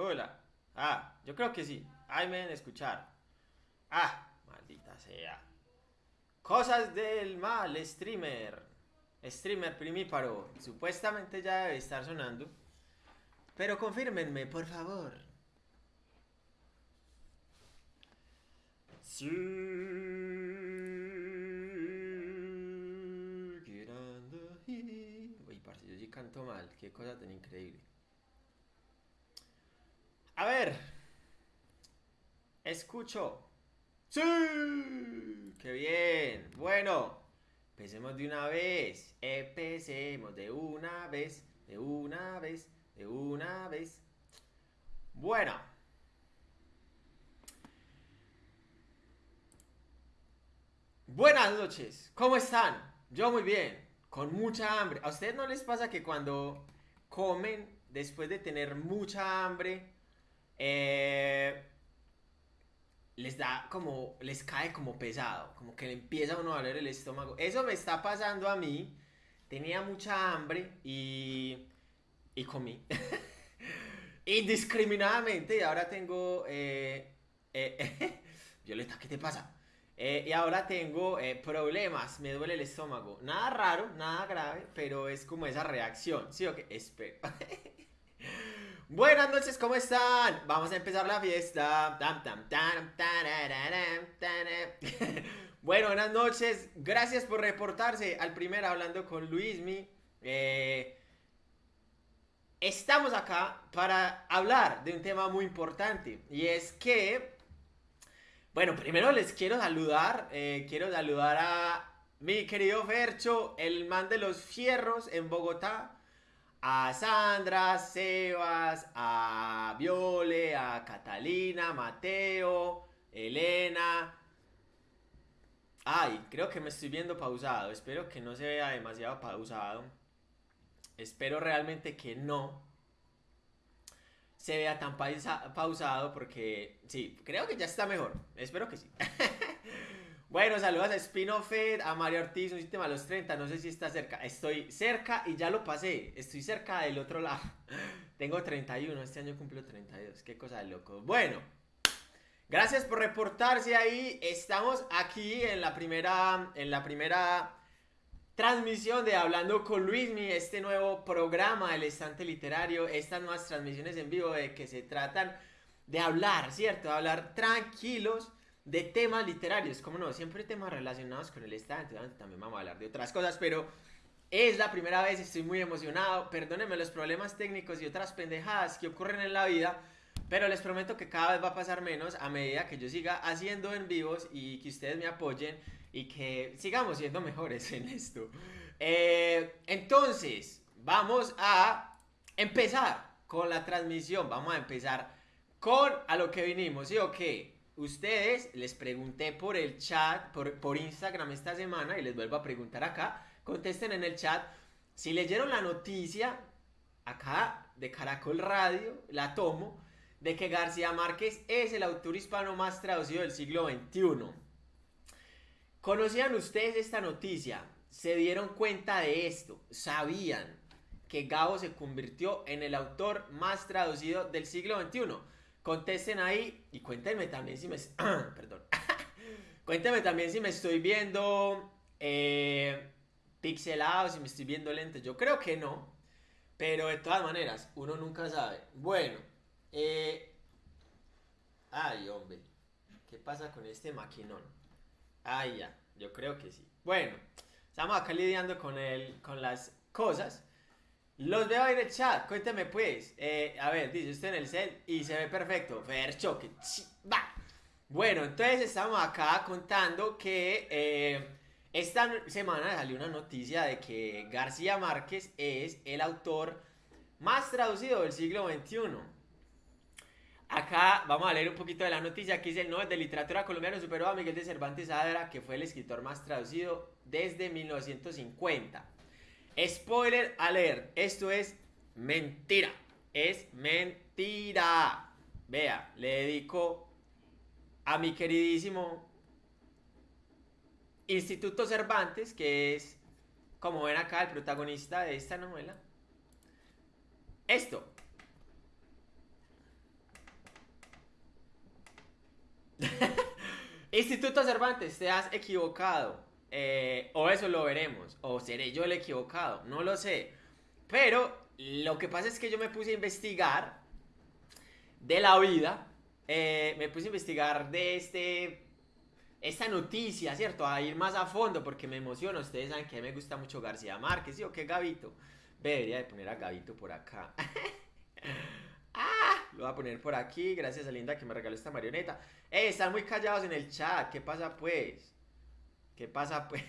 Hola. Ah, yo creo que sí. Ahí me deben escuchar. Ah, maldita sea. Cosas del mal, streamer. Streamer primíparo. Supuestamente ya debe estar sonando. Pero confírmenme, por favor. Sí. Uy, parce, yo sí canto mal. Qué cosa tan increíble. A ver. Escucho. Sí. Qué bien. Bueno. Empecemos de una vez. Empecemos de una vez. De una vez. De una vez. Bueno. Buenas noches. ¿Cómo están? Yo muy bien. Con mucha hambre. ¿A ustedes no les pasa que cuando comen después de tener mucha hambre eh, les da como, les cae como pesado, como que le empieza a uno a doler el estómago. Eso me está pasando a mí. Tenía mucha hambre y, y comí. Indiscriminadamente y ahora tengo... Eh, eh, Violeta, ¿qué te pasa? Eh, y ahora tengo eh, problemas, me duele el estómago. Nada raro, nada grave, pero es como esa reacción. ¿Sí o qué? Espero. Buenas noches, ¿cómo están? Vamos a empezar la fiesta. bueno, buenas noches. Gracias por reportarse al primer Hablando con Luismi. Eh, estamos acá para hablar de un tema muy importante. Y es que, bueno, primero les quiero saludar. eh, quiero saludar a mi querido Fercho, el man de los fierros en Bogotá a Sandra, Sebas, a Viole, a Catalina, Mateo, Elena. Ay, creo que me estoy viendo pausado. Espero que no se vea demasiado pausado. Espero realmente que no se vea tan pausa- pausado porque sí, creo que ya está mejor. Espero que sí. Bueno, saludos a Spinofed, a Mario Ortiz, un sistema a los 30, no sé si está cerca. Estoy cerca y ya lo pasé, estoy cerca del otro lado. Tengo 31, este año cumplo 32, qué cosa de loco. Bueno, gracias por reportarse ahí. Estamos aquí en la primera, en la primera transmisión de Hablando con Luismi, este nuevo programa del estante literario, estas nuevas transmisiones en vivo de que se tratan de hablar, ¿cierto? De hablar tranquilos de temas literarios, como no, siempre temas relacionados con el obviamente también vamos a hablar de otras cosas, pero es la primera vez, estoy muy emocionado, perdónenme los problemas técnicos y otras pendejadas que ocurren en la vida, pero les prometo que cada vez va a pasar menos a medida que yo siga haciendo en vivos y que ustedes me apoyen y que sigamos siendo mejores en esto. Eh, entonces, vamos a empezar con la transmisión, vamos a empezar con a lo que vinimos, ¿sí o qué? Ustedes les pregunté por el chat, por, Instagram esta semana y les vuelvo a preguntar acá. Contesten en el chat si leyeron la noticia acá de Caracol Radio, la tomo, de que García Márquez es el autor hispano más traducido del siglo XXI. ¿Conocían ustedes esta noticia? ¿Se dieron cuenta de esto? ¿Sabían que Gabo se convirtió en el autor más traducido del siglo XXI? Contesten ahí y cuéntenme también si me... Perdón. cuéntenme también si me estoy viendo eh, pixelado, si me estoy viendo lento. Yo creo que no. Pero de todas maneras, uno nunca sabe. Bueno. Eh... Ay, hombre. ¿Qué pasa con este maquinón? Ay, ya. Yo creo que sí. Bueno. Estamos acá lidiando con, el, con las cosas. Los veo en el chat, cuéntame pues. Eh, a ver, dice usted en el set y se ve perfecto. Fercho, que chi- va. Bueno, entonces estamos acá contando que eh, esta semana salió una noticia de que García Márquez es el autor más traducido del siglo XXI. Acá vamos a leer un poquito de la noticia. Aquí dice el Nobel de Literatura colombiano superó a Miguel de Cervantes Saavedra, que fue el escritor más traducido desde 1950. Spoiler alert, esto es mentira, es mentira. Vea, le dedico a mi queridísimo Instituto Cervantes, que es, como ven acá, el protagonista de esta novela. Esto. Instituto Cervantes, te has equivocado. Eh, o eso lo veremos. O seré yo el equivocado. No lo sé. Pero lo que pasa es que yo me puse a investigar de la vida. Eh, me puse a investigar de este esta noticia, ¿cierto? A ir más a fondo porque me emociona. Ustedes saben que me gusta mucho García Márquez, ¿sí o qué, Gavito? Debería de poner a Gavito por acá. ah, lo voy a poner por aquí. Gracias a Linda que me regaló esta marioneta. Eh, están muy callados en el chat. ¿Qué pasa pues? ¿Qué pasa pues?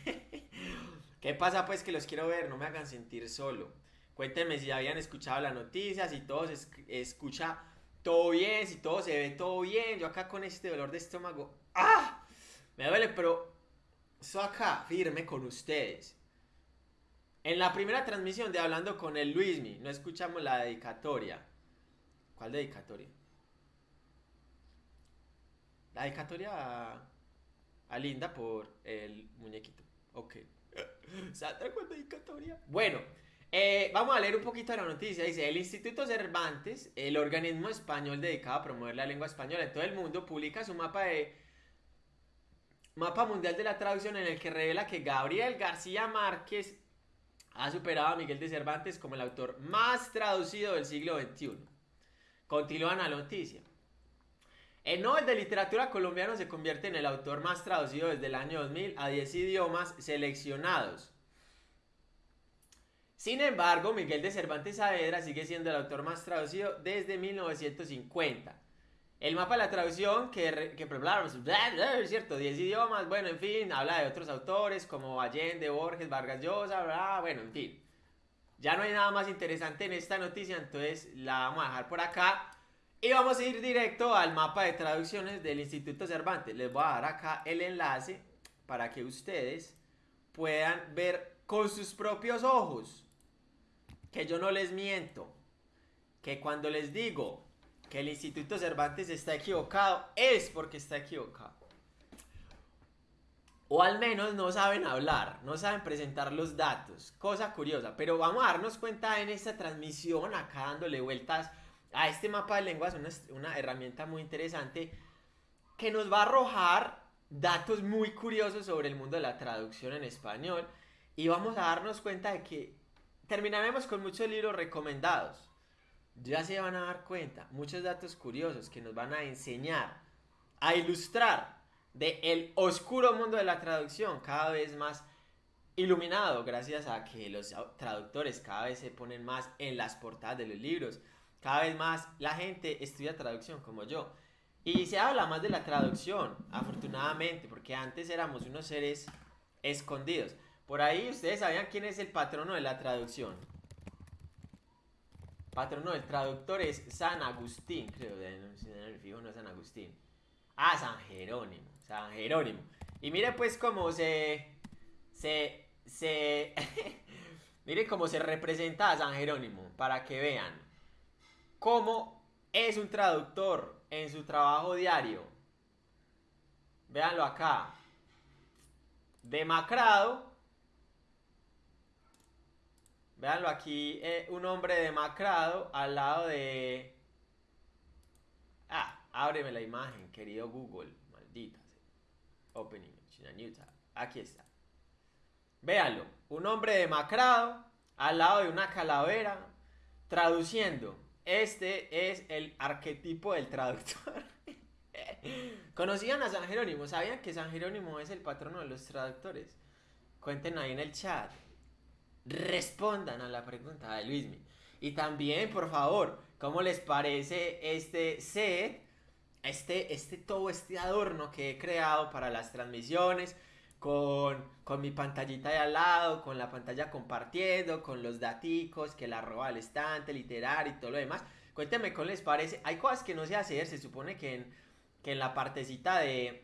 ¿Qué pasa pues que los quiero ver? No me hagan sentir solo. Cuéntenme si habían escuchado las noticias, si todo se escucha todo bien, si todo se ve todo bien. Yo acá con este dolor de estómago. ¡Ah! Me duele, pero estoy acá, firme con ustedes. En la primera transmisión de Hablando con el Luismi, no escuchamos la dedicatoria. ¿Cuál dedicatoria? La dedicatoria a, Linda por el muñequito. Ok. Sandra, ¿cuál dedicatoria? Bueno, eh, vamos a leer un poquito de la noticia. Dice, el Instituto Cervantes, el organismo español dedicado a promover la lengua española en todo el mundo, publica su mapa de Mapa Mundial de la Traducción en el que revela que Gabriel García Márquez ha superado a Miguel de Cervantes como el autor más traducido del siglo XXI. Continúan la noticia. El Nobel de Literatura colombiano se convierte en el autor más traducido desde el año 2000 a 10 idiomas seleccionados. Sin embargo, Miguel de Cervantes Saavedra sigue siendo el autor más traducido desde 1950. El mapa de la traducción, que, que es cierto, 10 idiomas, bueno, en fin, habla de otros autores como Allende, Borges, Vargas Llosa, bueno, en fin. Ya no hay nada más interesante en esta noticia, entonces la vamos a dejar por acá. Y vamos a ir directo al mapa de traducciones del Instituto Cervantes. Les voy a dar acá el enlace para que ustedes puedan ver con sus propios ojos que yo no les miento. Que cuando les digo que el Instituto Cervantes está equivocado, es porque está equivocado. O al menos no saben hablar, no saben presentar los datos. Cosa curiosa. Pero vamos a darnos cuenta en esta transmisión, acá dándole vueltas a este mapa de lenguas, una, una herramienta muy interesante que nos va a arrojar datos muy curiosos sobre el mundo de la traducción en español. Y vamos a darnos cuenta de que terminaremos con muchos libros recomendados ya se van a dar cuenta, muchos datos curiosos que nos van a enseñar, a ilustrar de el oscuro mundo de la traducción cada vez más iluminado gracias a que los traductores cada vez se ponen más en las portadas de los libros, cada vez más la gente estudia traducción como yo. Y se habla más de la traducción, afortunadamente, porque antes éramos unos seres escondidos. Por ahí ustedes sabían quién es el patrono de la traducción. Patrono del traductor es San Agustín, creo, el fijo no es San Agustín. Ah, San Jerónimo, San Jerónimo. Y mire pues cómo se... Se... se mire cómo se representa a San Jerónimo, para que vean cómo es un traductor en su trabajo diario. Véanlo acá. Demacrado, Veanlo aquí, eh, un hombre demacrado al lado de... Ah, ábreme la imagen, querido Google, maldita. Opening, Aquí está. Véanlo, un hombre demacrado al lado de una calavera, traduciendo. Este es el arquetipo del traductor. ¿Conocían a San Jerónimo? ¿Sabían que San Jerónimo es el patrono de los traductores? Cuenten ahí en el chat respondan a la pregunta de Luismi. Y también, por favor, ¿cómo les parece este set? Este, este, todo este adorno que he creado para las transmisiones, con, con mi pantallita de al lado, con la pantalla compartiendo, con los daticos, que la roba al estante, literario y todo lo demás. Cuéntenme cómo les parece. Hay cosas que no sé hacer, se supone que en, que en la partecita de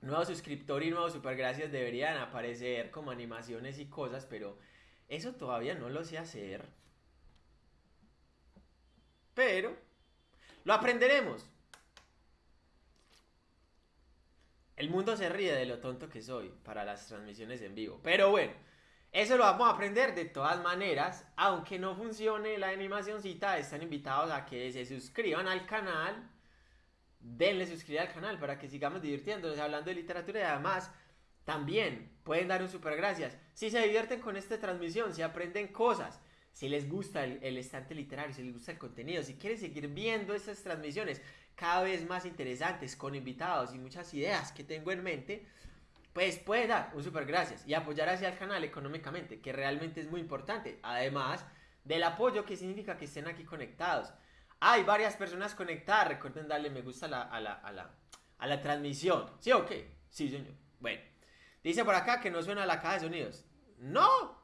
nuevo suscriptor y nuevo super gracias deberían aparecer como animaciones y cosas, pero eso todavía no lo sé hacer. Pero lo aprenderemos. El mundo se ríe de lo tonto que soy para las transmisiones en vivo. Pero bueno, eso lo vamos a aprender de todas maneras. Aunque no funcione la animacióncita, están invitados a que se suscriban al canal denle suscribir al canal para que sigamos divirtiéndonos hablando de literatura y además también pueden dar un super gracias. Si se divierten con esta transmisión, si aprenden cosas, si les gusta el, el, estante literario, si les gusta el contenido, si quieren seguir viendo estas transmisiones cada vez más interesantes con invitados y muchas ideas que tengo en mente, pues puede dar un super gracias y apoyar hacia el canal económicamente, que realmente es muy importante. Además del apoyo que significa que estén aquí conectados. Hay varias personas conectadas, recuerden darle me gusta a la, a la, a la, a la transmisión. ¿Sí o qué? Sí, señor. Bueno, dice por acá que no suena la caja de sonidos. No,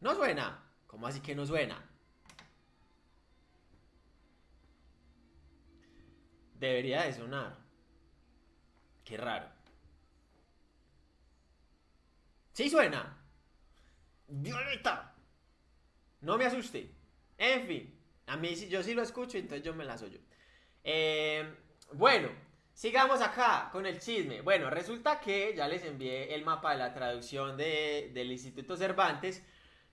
no suena. ¿Cómo así que no suena? Debería de sonar. Qué raro. Sí suena. Violeta. No me asuste. En fin. A mí yo sí lo escucho, entonces yo me las oyo. Eh, bueno, sigamos acá con el chisme. Bueno, resulta que ya les envié el mapa de la traducción de, del Instituto Cervantes,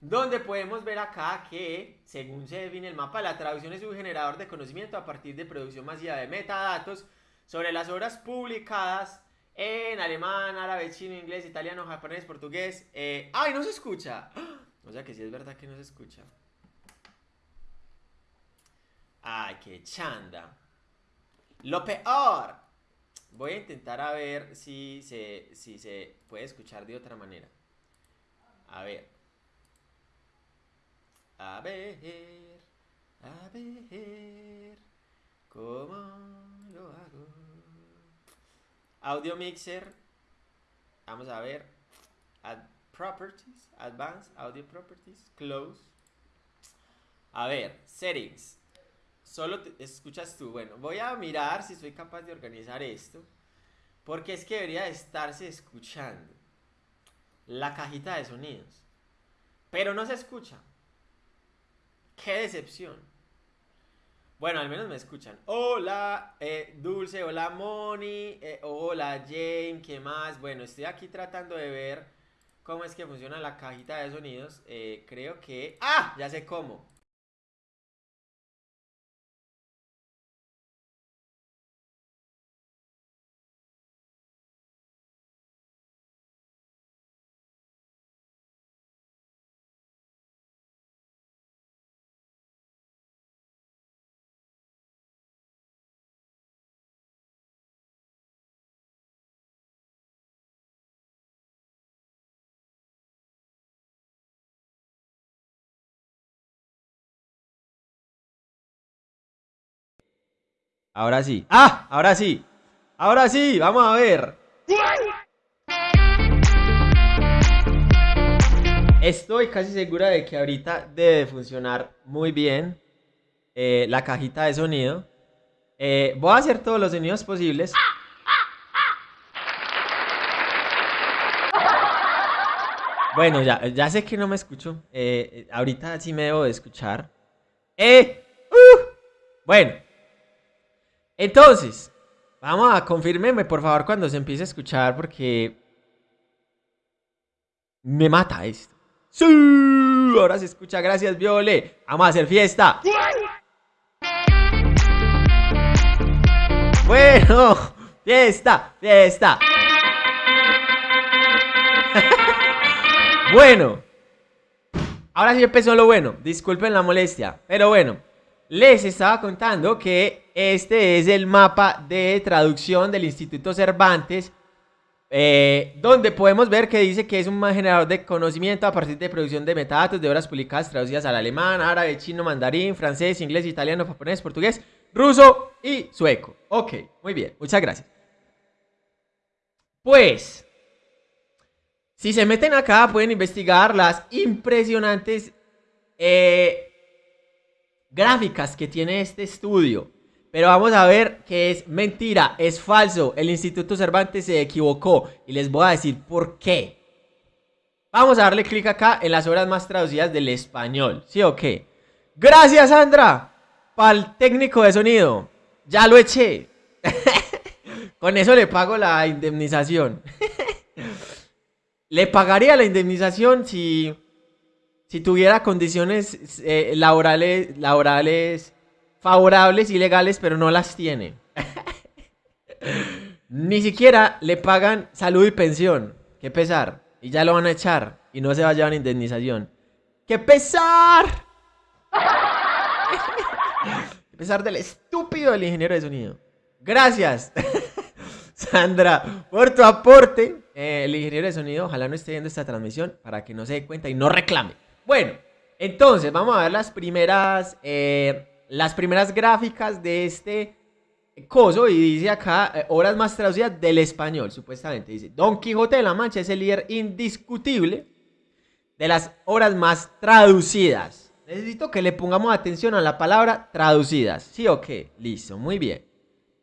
donde podemos ver acá que, según se define el mapa, la traducción es un generador de conocimiento a partir de producción masiva de metadatos sobre las obras publicadas en alemán, árabe, chino, inglés, italiano, japonés, portugués. Eh, ¡Ay, no se escucha! O sea que sí es verdad que no se escucha. ¡Ay, qué chanda! Lo peor. Voy a intentar a ver si se, si se puede escuchar de otra manera. A ver. A ver. A ver. ¿Cómo lo hago? Audio Mixer. Vamos a ver. Ad properties. Advanced Audio Properties. Close. A ver. Settings. Solo escuchas tú. Bueno, voy a mirar si soy capaz de organizar esto. Porque es que debería estarse escuchando la cajita de sonidos. Pero no se escucha. Qué decepción. Bueno, al menos me escuchan. Hola, eh, Dulce, hola, Moni, eh, hola, Jane, ¿qué más? Bueno, estoy aquí tratando de ver cómo es que funciona la cajita de sonidos. Eh, creo que... ¡Ah! Ya sé cómo. Ahora sí. ¡Ah! Ahora sí. Ahora sí. Vamos a ver. Estoy casi segura de que ahorita debe funcionar muy bien eh, la cajita de sonido. Eh, voy a hacer todos los sonidos posibles. Bueno, ya, ya sé que no me escucho. Eh, ahorita sí me debo de escuchar. ¡Eh! ¡Uh! Bueno. Entonces, vamos a confirmarme por favor cuando se empiece a escuchar porque me mata esto. ¡Sí! Ahora se escucha, gracias Viole. Vamos a hacer fiesta. Bueno, fiesta, fiesta. bueno. Ahora sí empezó lo bueno. Disculpen la molestia. Pero bueno les estaba contando que este es el mapa de traducción del Instituto Cervantes, eh, donde podemos ver que dice que es un generador de conocimiento a partir de producción de metadatos de obras publicadas traducidas al alemán, árabe, chino, mandarín, francés, inglés, italiano, japonés, portugués, ruso y sueco. Ok, muy bien, muchas gracias. Pues, si se meten acá pueden investigar las impresionantes... Eh, gráficas que tiene este estudio. Pero vamos a ver que es mentira, es falso. El Instituto Cervantes se equivocó y les voy a decir por qué. Vamos a darle clic acá en las obras más traducidas del español. ¿Sí o qué? Gracias, Sandra, para el técnico de sonido. Ya lo eché. Con eso le pago la indemnización. le pagaría la indemnización si si tuviera condiciones eh, laborales, laborales favorables y legales, pero no las tiene. Ni siquiera le pagan salud y pensión. Qué pesar. Y ya lo van a echar. Y no se va a llevar indemnización. ¡Qué pesar! ¡Qué pesar del estúpido del ingeniero de sonido! Gracias, Sandra, por tu aporte. Eh, el ingeniero de sonido, ojalá no esté viendo esta transmisión para que no se dé cuenta y no reclame. Bueno, entonces vamos a ver las primeras, eh, las primeras gráficas de este coso y dice acá eh, obras más traducidas del español, supuestamente. Dice, Don Quijote de la Mancha es el líder indiscutible de las obras más traducidas. Necesito que le pongamos atención a la palabra traducidas. ¿Sí o qué? Listo, muy bien.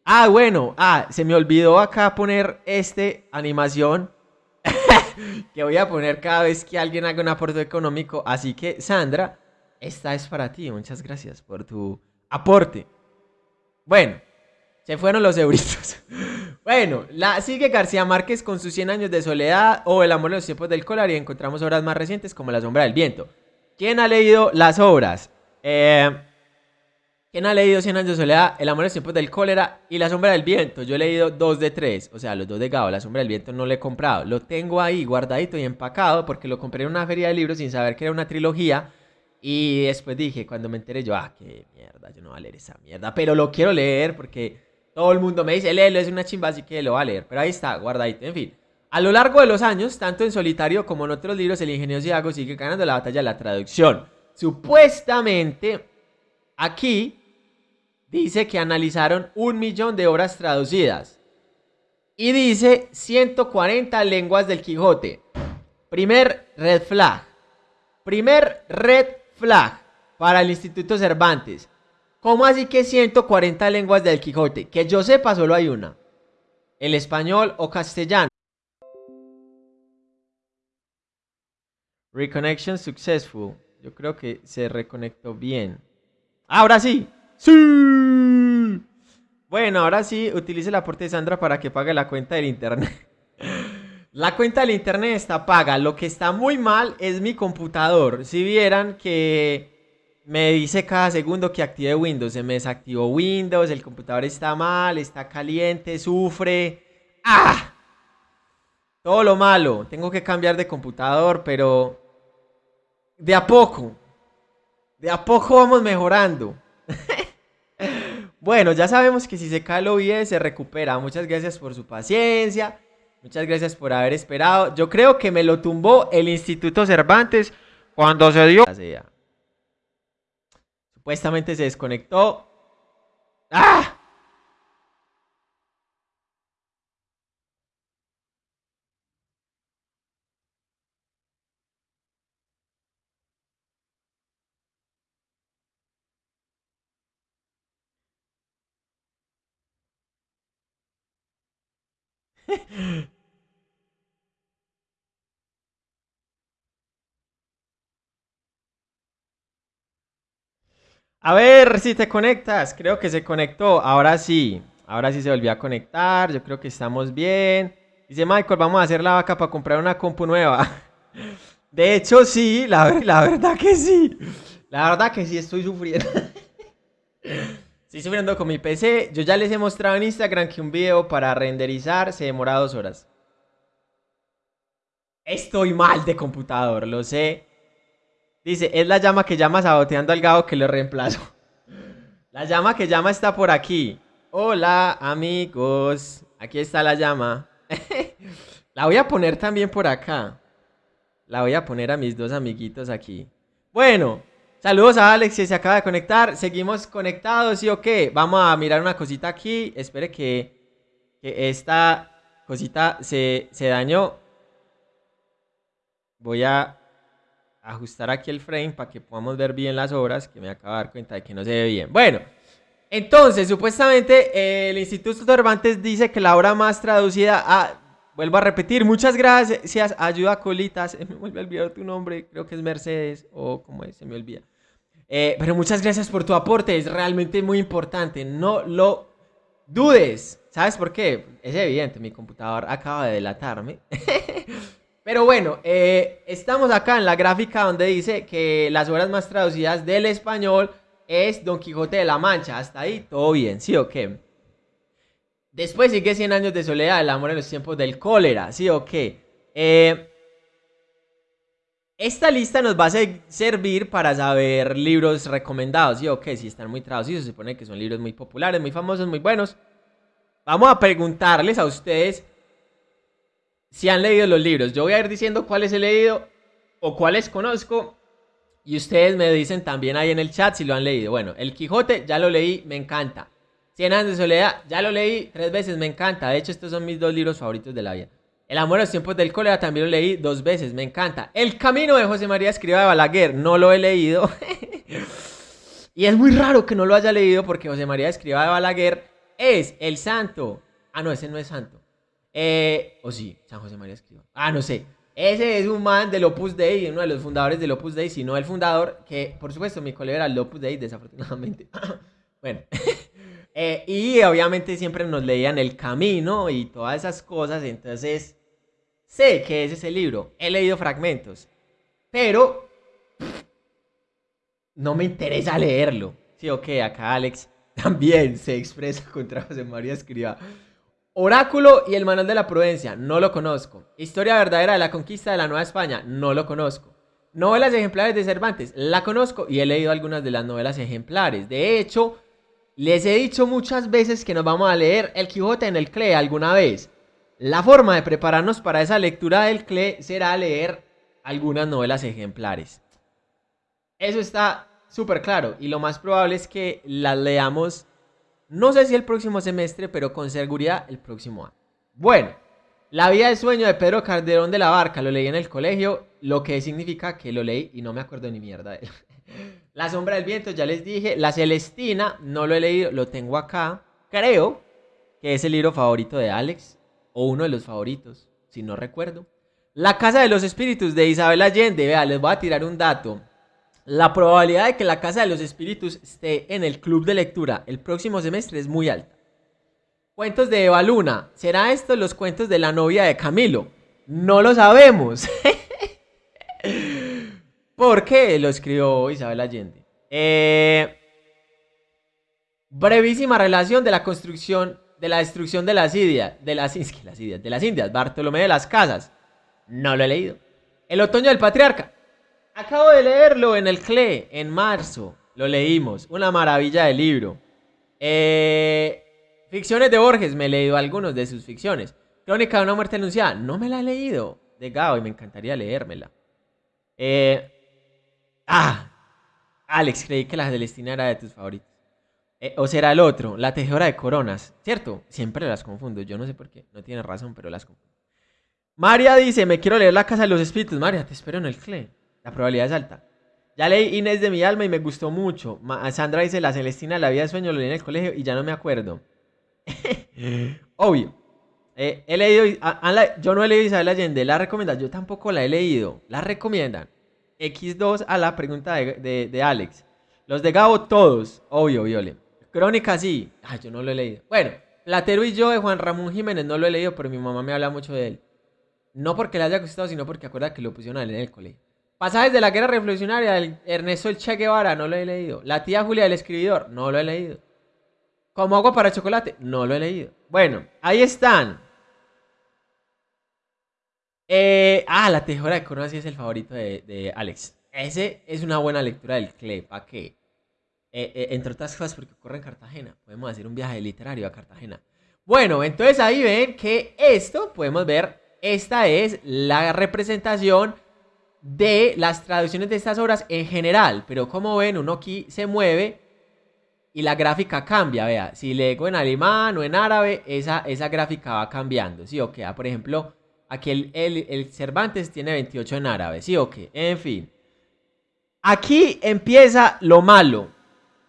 Ah, bueno, ah, se me olvidó acá poner este animación que voy a poner cada vez que alguien haga un aporte económico. Así que, Sandra, esta es para ti. Muchas gracias por tu aporte. Bueno, se fueron los euritos. bueno, la sigue García Márquez con sus 100 años de soledad o El amor de los tiempos del colar y encontramos obras más recientes como La sombra del viento. ¿Quién ha leído las obras? Eh, ¿Quién ha leído 100 años de soledad, El amor de los tiempos del cólera y La sombra del viento? Yo he leído dos de tres, o sea, los dos de Gao. La sombra del viento no lo he comprado. Lo tengo ahí guardadito y empacado porque lo compré en una feria de libros sin saber que era una trilogía. Y después dije, cuando me enteré, yo, ah, qué mierda, yo no voy a leer esa mierda. Pero lo quiero leer porque todo el mundo me dice, léelo, es una chimba, así que lo va a leer. Pero ahí está, guardadito. En fin, a lo largo de los años, tanto en solitario como en otros libros, el ingenio Ciago sigue ganando la batalla de la traducción. Supuestamente, aquí dice que analizaron un millón de obras traducidas. Y dice 140 lenguas del Quijote. Primer red flag. Primer red flag para el Instituto Cervantes. ¿Cómo así que 140 lenguas del Quijote? Que yo sepa, solo hay una. El español o castellano. Reconnection successful. Yo creo que se reconectó bien. Ahora sí. Sí. Bueno, ahora sí, utilice el aporte de Sandra para que pague la cuenta del internet. La cuenta del internet está paga. Lo que está muy mal es mi computador. Si vieran que me dice cada segundo que active Windows. Se me desactivó Windows, el computador está mal, está caliente, sufre. ¡Ah! Todo lo malo. Tengo que cambiar de computador, pero de a poco. De a poco vamos mejorando. bueno, ya sabemos que si se cae el OBS se recupera. Muchas gracias por su paciencia. Muchas gracias por haber esperado. Yo creo que me lo tumbó el Instituto Cervantes cuando se dio... Supuestamente se desconectó. ¡Ah! A ver si te conectas. Creo que se conectó. Ahora sí. Ahora sí se volvió a conectar. Yo creo que estamos bien. Dice Michael, vamos a hacer la vaca para comprar una compu nueva. De hecho, sí. La, verdad que sí. La verdad que sí estoy sufriendo. Estoy sufriendo con mi PC. Yo ya les he mostrado en Instagram que un video para renderizar se demora dos horas. Estoy mal de computador, lo sé. Dice, es la llama que llama saboteando al gado que lo reemplazo. La llama que llama está por aquí. Hola, amigos. Aquí está la llama. la voy a poner también por acá. La voy a poner a mis dos amiguitos aquí. Bueno, saludos a Alex que se acaba de conectar. Seguimos conectados, ¿sí o qué? Vamos a mirar una cosita aquí. Espere que, que esta cosita se, se dañó. Voy a ajustar aquí el frame para que podamos ver bien las obras, que me acabo de dar cuenta de que no se ve bien. Bueno, entonces, supuestamente eh, el Instituto Cervantes dice que la obra más traducida a... Vuelvo a repetir, muchas gracias, ayuda Colitas, me vuelve a olvidar tu nombre, creo que es Mercedes, o como es, se me olvida. Eh, pero muchas gracias por tu aporte, es realmente muy importante, no lo dudes. ¿Sabes por qué? Es evidente, mi computador acaba de delatarme. Pero bueno, eh, estamos acá en la gráfica donde dice que las obras más traducidas del español es Don Quijote de la Mancha. Hasta ahí todo bien, ¿sí o qué? Después sigue 100 años de soledad, el amor en los tiempos del cólera, ¿sí o qué? Eh, esta lista nos va a servir para saber libros recomendados, ¿sí o qué? Si están muy traducidos, se supone que son libros muy populares, muy famosos, muy buenos. Vamos a preguntarles a ustedes si han leído los libros. Yo voy a ir diciendo cuáles he leído o cuáles conozco. Y ustedes me dicen también ahí en el chat si lo han leído. Bueno, El Quijote ya lo leí, me encanta. Cien de soledad, ya lo leí tres veces, me encanta. De hecho, estos son mis dos libros favoritos de la vida. El amor a los tiempos del cólera también lo leí dos veces, me encanta. El camino de José María Escriba de Balaguer, no lo he leído. y es muy raro que no lo haya leído porque José María Escriba de Balaguer es el santo. Ah, no, ese no es santo. Eh, o sí, San José María Escriba. Ah, no sé. Ese es un man del Opus Dei, uno de los fundadores del Opus Dei, sino el fundador, que por supuesto mi colega era el Opus Dei, desafortunadamente. bueno. Eh, y obviamente siempre nos leían El Camino y todas esas cosas. Entonces, sé que es ese libro. He leído fragmentos. Pero no me interesa leerlo. Sí, ok, acá Alex también se expresa contra José María Escriba. Oráculo y el Manual de la Prudencia, no lo conozco. Historia verdadera de la conquista de la Nueva España, no lo conozco. Novelas ejemplares de Cervantes, la conozco y he leído algunas de las novelas ejemplares. De hecho, les he dicho muchas veces que nos vamos a leer El Quijote en el CLE alguna vez. La forma de prepararnos para esa lectura del CLE será leer algunas novelas ejemplares. Eso está súper claro y lo más probable es que las leamos, no sé si el próximo semestre, pero con seguridad el próximo año. Bueno, La vida de sueño de Pedro Calderón de la Barca, lo leí en el colegio, lo que significa que lo leí y no me acuerdo ni mierda de él. La sombra del viento, ya les dije. La Celestina, no lo he leído, lo tengo acá. Creo que es el libro favorito de Alex, o uno de los favoritos, si no recuerdo. La Casa de los Espíritus de Isabel Allende. Vea, les voy a tirar un dato. La probabilidad de que la Casa de los Espíritus esté en el club de lectura el próximo semestre es muy alta. Cuentos de Eva Luna. ¿Será esto los cuentos de la novia de Camilo? No lo sabemos. ¿Por qué lo escribió Isabel Allende? Eh, brevísima relación de la construcción, de la destrucción de las Indias, de las, las Indias, de las Indias, Bartolomé de las Casas. No lo he leído. El otoño del patriarca. Acabo de leerlo en el CLE, en marzo. Lo leímos. Una maravilla de libro. Eh, ficciones de Borges. Me he leído algunos de sus ficciones. Crónica de una muerte anunciada. No me la he leído. De Gao y me encantaría leérmela. Eh, Ah, Alex, creí que la Celestina era de tus favoritos. Eh, o será el otro, la tejedora de coronas, ¿cierto? Siempre las confundo, yo no sé por qué, no tiene razón, pero las confundo. María dice, me quiero leer La Casa de los Espíritus. María, te espero en el CLE. La probabilidad es alta. Ya leí Inés de mi alma y me gustó mucho. Sandra dice, La Celestina, La vida de sueño, lo leí en el colegio y ya no me acuerdo. Obvio. Eh, he leído, yo no he leído Isabel Allende, la recomiendan, yo tampoco la he leído. La recomiendan. X2 a la pregunta de, Alex. Los de Gabo, todos. Obvio, Viole. Crónica, sí. Ay, yo no lo he leído. Bueno, Platero y yo de Juan Ramón Jiménez no lo he leído, pero mi mamá me habla mucho de él. No porque le haya gustado, sino porque acuerda que lo pusieron a leer en el colegio. Pasajes de la guerra revolucionaria del Ernesto El Che Guevara, no lo he leído. La tía Julia del escribidor, no lo he leído. Como agua para chocolate, no lo he leído. Bueno, ahí están. Eh, ah, la tejedora de coronas sí es el favorito de, Alex. Ese es una buena lectura del CLE. ¿Para qué? Eh, eh, entre otras cosas porque ocurre en Cartagena. Podemos hacer un viaje literario a Cartagena. Bueno, entonces ahí ven que esto, podemos ver, esta es la representación de las traducciones de estas obras en general. Pero como ven, uno aquí se mueve y la gráfica cambia. Vea, si leo en alemán o en árabe, esa, esa gráfica va cambiando. ¿Sí? O queda, por ejemplo, Aquí el, Cervantes tiene 28 en árabe, ¿sí o qué? En fin. Aquí empieza lo malo.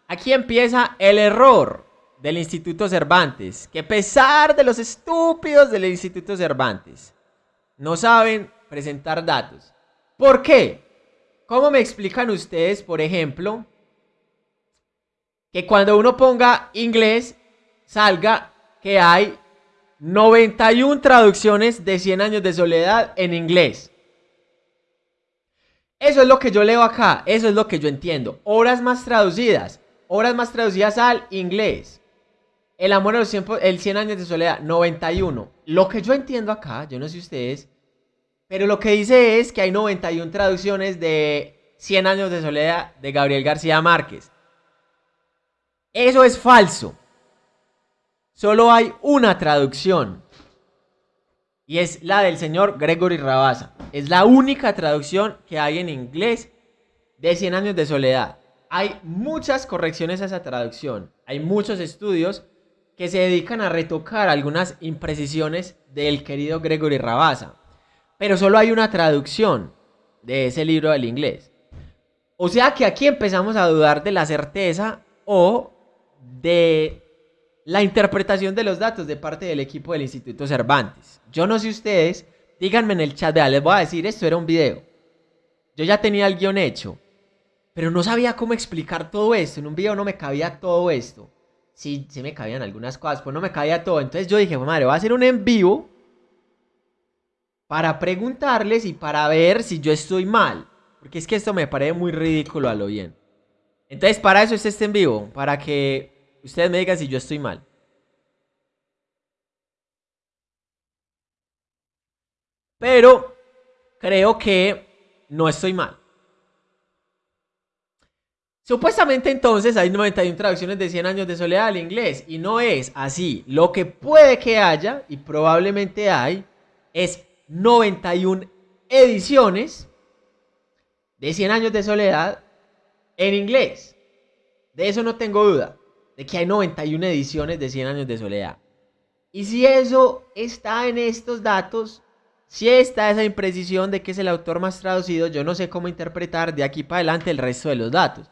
Aquí empieza el error del Instituto Cervantes. Que pesar de los estúpidos del Instituto Cervantes, no saben presentar datos. ¿Por qué? ¿Cómo me explican ustedes, por ejemplo, que cuando uno ponga inglés salga que hay 91 traducciones de 100 años de soledad en inglés. Eso es lo que yo leo acá, eso es lo que yo entiendo. Horas más traducidas, obras más traducidas al inglés. El amor a los tiempos, el 100 años de soledad, 91. Lo que yo entiendo acá, yo no sé ustedes, pero lo que dice es que hay 91 traducciones de 100 años de soledad de Gabriel García Márquez. Eso es falso. Solo hay una traducción. Y es la del señor Gregory Rabasa. Es la única traducción que hay en inglés de 100 años de soledad. Hay muchas correcciones a esa traducción. Hay muchos estudios que se dedican a retocar algunas imprecisiones del querido Gregory Rabasa. Pero solo hay una traducción de ese libro del inglés. O sea que aquí empezamos a dudar de la certeza o de la interpretación de los datos de parte del equipo del Instituto Cervantes. Yo no sé ustedes, díganme en el chat, les voy a decir, esto era un video. Yo ya tenía el guion hecho, pero no sabía cómo explicar todo esto. En un video no me cabía todo esto sí, sí me cabían algunas cosas, pues no me cabía todo. Entonces yo dije, madre, voy a hacer un en vivo para preguntarles y para ver si yo estoy mal. Porque es que esto me parece muy ridículo a lo bien. Entonces para eso es este en vivo, para que ustedes me digan si yo estoy mal. Pero creo que no estoy mal. Supuestamente entonces hay 91 traducciones de 100 años de soledad al inglés y no es así. Lo que puede que haya y probablemente hay es 91 ediciones de 100 años de soledad en inglés. De eso no tengo duda, de que hay 91 ediciones de 100 años de soledad. Y si eso está en estos datos, si está esa imprecisión de que es el autor más traducido, yo no sé cómo interpretar de aquí para adelante el resto de los datos.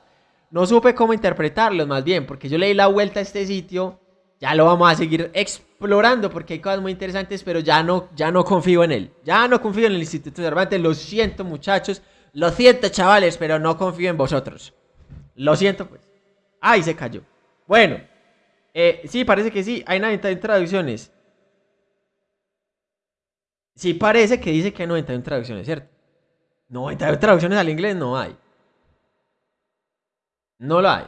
No supe cómo interpretarlos más bien, porque yo leí la vuelta a este sitio, ya lo vamos a seguir explorando porque hay cosas muy interesantes, pero ya no, ya no confío en él. Ya no confío en el Instituto Cervantes, lo siento muchachos, lo siento chavales, pero no confío en vosotros. Lo siento pues. Ay, se cayó. Bueno, eh, sí, parece que sí, hay 91 traducciones. Sí, parece que dice que hay 91 traducciones, ¿cierto? 91 traducciones al inglés no hay. No lo hay.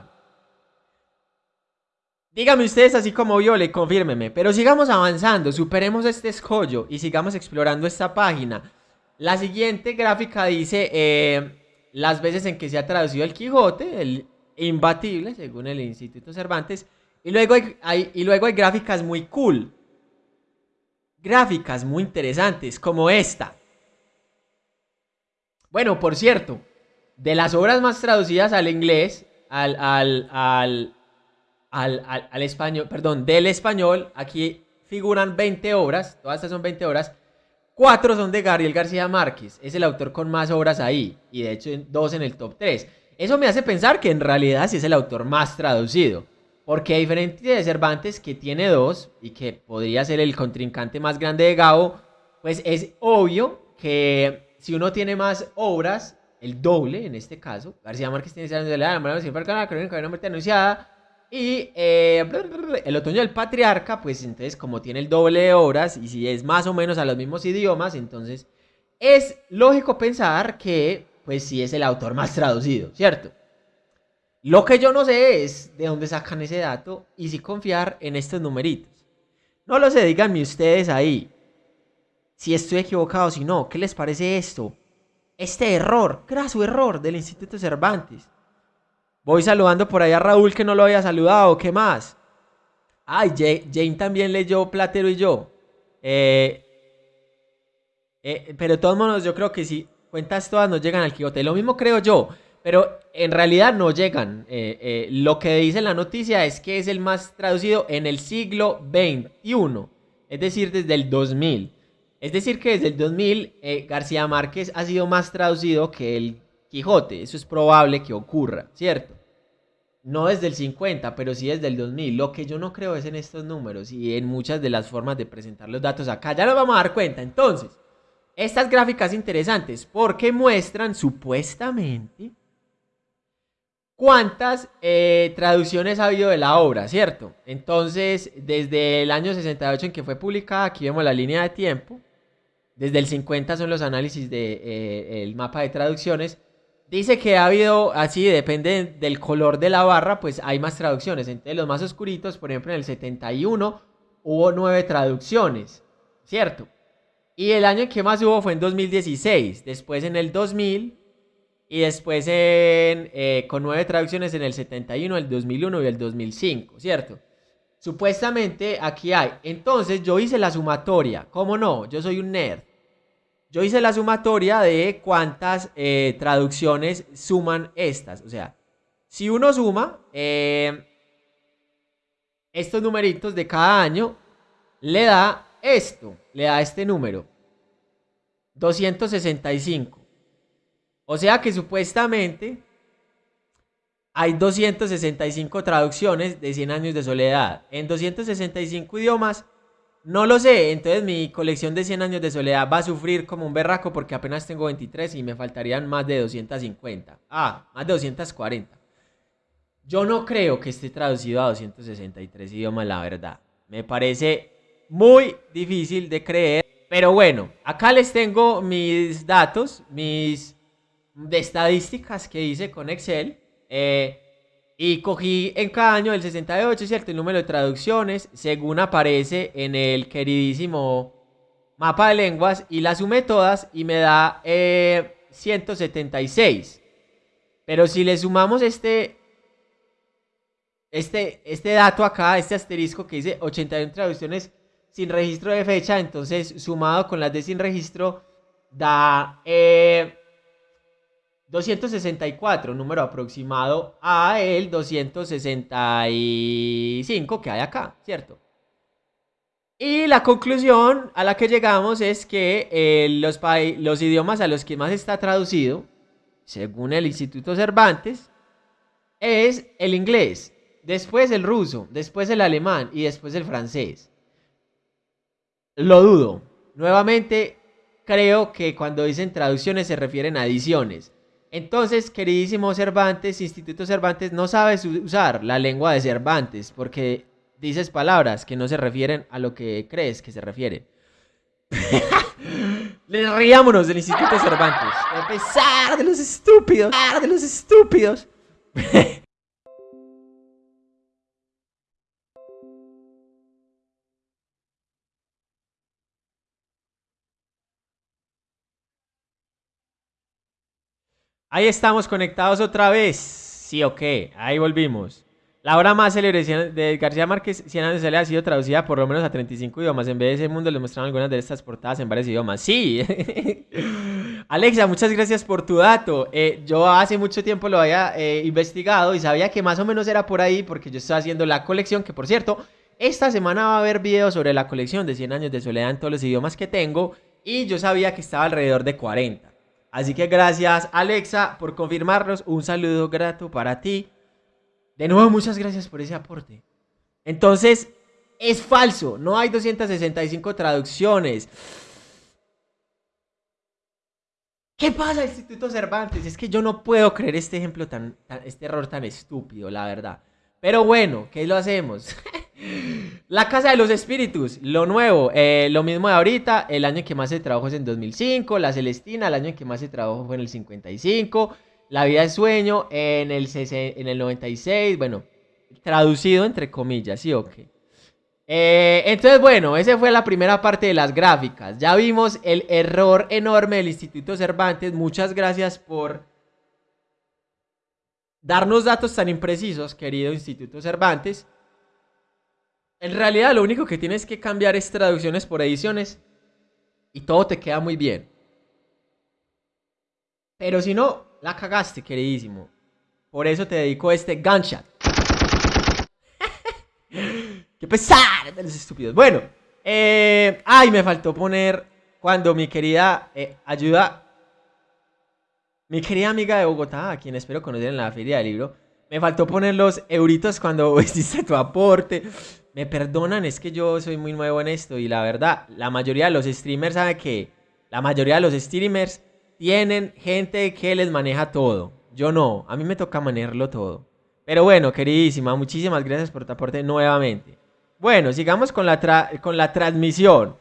Díganme ustedes así como yo, confírmeme. Pero sigamos avanzando, superemos este escollo y sigamos explorando esta página. La siguiente gráfica dice eh, las veces en que se ha traducido el Quijote, el imbatible, según el Instituto Cervantes. Y luego hay, y luego hay gráficas muy cool. Gráficas muy interesantes, como esta. Bueno, por cierto, de las obras más traducidas al inglés, al, al, al, al español, perdón, del español, aquí figuran 20 obras, todas estas son 20 obras, cuatro son de Gabriel García Márquez, es el autor con más obras ahí, y de hecho dos en el top 3. Eso me hace pensar que en realidad sí es el autor más traducido, porque a diferencia de Cervantes, que tiene dos, y que podría ser el contrincante más grande de Gabo, pues es obvio que si uno tiene más obras, el doble en este caso. García Márquez tiene años de la mano siempre la crónica de una muerte anunciada. Y eh, el otoño del patriarca, pues entonces como tiene el doble de horas y si es más o menos a los mismos idiomas, entonces es lógico pensar que pues sí es el autor más traducido, ¿cierto? Lo que yo no sé es de dónde sacan ese dato y si confiar en estos numeritos. No lo sé, díganme ustedes ahí si estoy equivocado, si no, ¿qué les parece esto? este error, su error del Instituto Cervantes. Voy saludando por ahí a Raúl que no lo había saludado. ¿Qué más? Ay, Jane, también leyó Platero y yo. Eh, eh, pero de todos modos, yo creo que si cuentas todas no llegan al Quijote. Lo mismo creo yo. Pero en realidad no llegan. Eh, lo que dice la noticia es que es el más traducido en el siglo XXI. Es decir, desde el 2000. Es decir, que desde el 2000 eh, García Márquez ha sido más traducido que el Quijote. Eso es probable que ocurra, ¿cierto? No desde el 50, pero sí desde el 2000. Lo que yo no creo es en estos números y en muchas de las formas de presentar los datos acá. Ya nos vamos a dar cuenta. Entonces, estas gráficas interesantes porque muestran supuestamente cuántas eh, traducciones ha habido de la obra, ¿cierto? Entonces, desde el año 68 en que fue publicada, aquí vemos la línea de tiempo, desde el 50 son los análisis del de, eh, mapa de traducciones. Dice que ha habido, así depende del color de la barra, pues hay más traducciones. Entre los más oscuritos, por ejemplo, en el 71 hubo nueve traducciones, ¿cierto? Y el año en que más hubo fue en 2016, después en el 2000 y después en, eh, con nueve traducciones en el 71, el 2001 y el 2005, ¿cierto? Supuestamente aquí hay. Entonces yo hice la sumatoria. ¿Cómo no? Yo soy un nerd. Yo hice la sumatoria de cuántas eh, traducciones suman estas. O sea, si uno suma eh, estos numeritos de cada año, le da esto, le da este número. 265. O sea que supuestamente hay 265 traducciones de 100 años de soledad. En 265 idiomas no lo sé, entonces mi colección de 100 años de soledad va a sufrir como un berraco porque apenas tengo 23 y me faltarían más de 250. Ah, más de 240. Yo no creo que esté traducido a 263 idiomas, la verdad. Me parece muy difícil de creer. Pero bueno, acá les tengo mis datos, mis estadísticas que hice con Excel. Eh, y cogí en cada año el 68, ¿cierto? El número de traducciones, según aparece en el queridísimo mapa de lenguas, y las sumé todas y me da 176. Eh, Pero si le sumamos este, este, este dato acá, este asterisco que dice 81 traducciones sin registro de fecha, entonces sumado con las de sin registro, da... Eh, 264, número aproximado a el 265 que hay acá, ¿cierto? Y la conclusión a la que llegamos es que eh, los, los idiomas a los que más está traducido, según el Instituto Cervantes, es el inglés, después el ruso, después el alemán y después el francés. Lo dudo. Nuevamente, creo que cuando dicen traducciones se refieren a ediciones. Entonces, queridísimo Cervantes, Instituto Cervantes, no sabes usar la lengua de Cervantes porque dices palabras que no se refieren a lo que crees que se refieren. Les riámonos del Instituto Cervantes. A pesar de los estúpidos, a pesar de los estúpidos. Ahí estamos conectados otra vez. Sí, ok, ahí volvimos. La obra más célebre de García Márquez, Cien años de ha sido traducida por lo menos a 35 idiomas. En vez de ese mundo les mostraron algunas de estas portadas en varios idiomas. Sí. Alexa, muchas gracias por tu dato. Eh, yo hace mucho tiempo lo había eh, investigado y sabía que más o menos era por ahí porque yo estaba haciendo la colección, que por cierto, esta semana va a haber videos sobre la colección de 100 años de soledad en todos los idiomas que tengo y yo sabía que estaba alrededor de 40. Así que gracias Alexa por confirmarnos. Un saludo grato para ti. De nuevo, muchas gracias por ese aporte. Entonces, es falso. No hay 265 traducciones. ¿Qué pasa, Instituto Cervantes? Es que yo no puedo creer este ejemplo tan, este error tan estúpido, la verdad. Pero bueno, ¿qué lo hacemos? La Casa de los Espíritus, lo nuevo, eh, lo mismo de ahorita, el año en que más se trabajó es en 2005, La Celestina, el año en que más se trabajó fue en el 55, La Vida de Sueño en el, en el 96, bueno, traducido entre comillas, sí o qué. Eh, entonces, bueno, esa fue la primera parte de las gráficas. Ya vimos el error enorme del Instituto Cervantes. Muchas gracias por darnos datos tan imprecisos, querido Instituto Cervantes. En realidad lo único que tienes que cambiar es traducciones por ediciones y todo te queda muy bien. Pero si no, la cagaste, queridísimo. Por eso te dedico este gunshot. ¡Qué pesar de los estúpidos! Bueno, eh, ay, me faltó poner cuando mi querida eh, ayuda, mi querida amiga de Bogotá, a quien espero conocer en la feria del libro, me faltó poner los euritos cuando hiciste tu aporte me perdonan, es que yo soy muy nuevo en esto y la verdad, la mayoría de los streamers sabe que la mayoría de los streamers tienen gente que les maneja todo. Yo no, a mí me toca manejarlo todo. Pero bueno, queridísima, muchísimas gracias por tu aporte nuevamente. Bueno, sigamos con la, con la transmisión.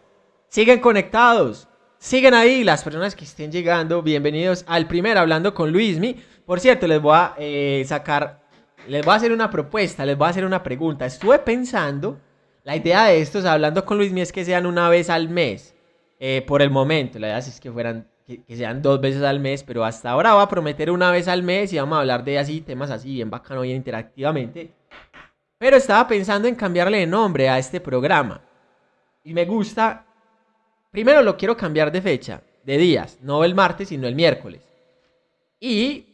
Siguen conectados. siguen ahí. Las personas que estén llegando, bienvenidos al primer Hablando con Luismi. Por cierto, les voy a eh, sacar, les voy a hacer una propuesta, les voy a hacer una pregunta. Estuve pensando, la idea de estos Hablando con Luismi es que sean una vez al mes. Eh, por el momento, la idea es que fueran que, sean dos veces al mes, pero hasta ahora voy a prometer una vez al mes y vamos a hablar de así temas así bien bacano, bien interactivamente. Pero estaba pensando en cambiarle de nombre a este programa. Y me gusta. Primero lo quiero cambiar de fecha, de días, no el martes, sino el miércoles. ¿Y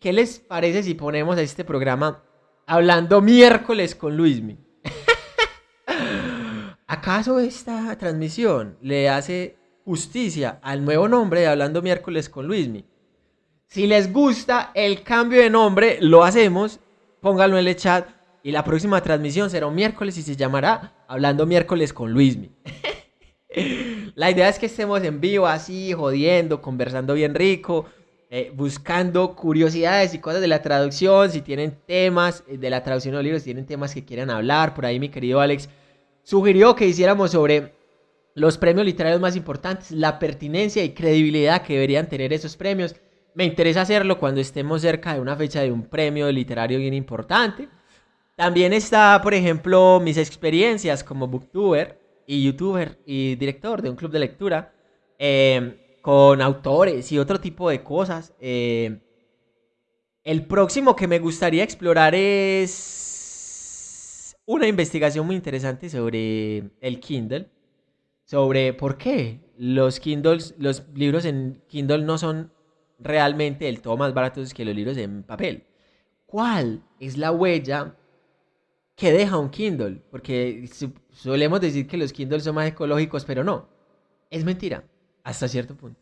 qué les parece si ponemos a este programa hablando miércoles con Luismi? ¿Acaso esta transmisión le hace justicia al nuevo nombre de Hablando miércoles con Luismi? Si les gusta el cambio de nombre, lo hacemos. Pónganlo en el chat y la próxima transmisión será un miércoles y se llamará Hablando miércoles con Luismi. la idea es que estemos en vivo así, jodiendo, conversando bien rico, eh, buscando curiosidades y cosas de la traducción. Si tienen temas eh, de la traducción de los libros, si tienen temas que quieran hablar, por ahí mi querido Alex sugirió que hiciéramos sobre los premios literarios más importantes, la pertinencia y credibilidad que deberían tener esos premios. Me interesa hacerlo cuando estemos cerca de una fecha de un premio literario bien importante. También está, por ejemplo, mis experiencias como booktuber y youtuber y director de un club de lectura em, con autores y otro tipo de cosas. Em, el próximo que me gustaría explorar es una investigación muy interesante sobre el Kindle, sobre por qué los Kindles, los libros en Kindle no son realmente el todo más baratos que los libros en papel. ¿Cuál es la huella que deja un Kindle, porque solemos decir que los Kindles son más ecológicos, pero no, es mentira, hasta cierto punto.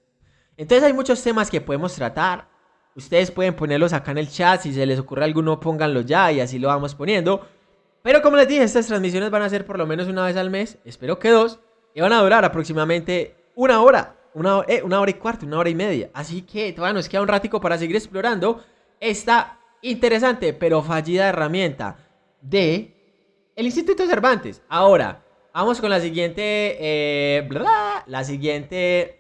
Entonces hay muchos temas que podemos tratar. Ustedes pueden ponerlos acá en el chat, si se les ocurre alguno, pónganlo ya y así lo vamos poniendo. Pero como les dije, estas transmisiones van a ser por lo menos una vez al mes, espero que dos, y van a durar aproximadamente una hora, una, eh, hora y cuarto, una hora y media. Así que todavía nos queda un ratico para seguir explorando esta interesante pero fallida herramienta de el Instituto Cervantes. Ahora, vamos con la siguiente, eh, la siguiente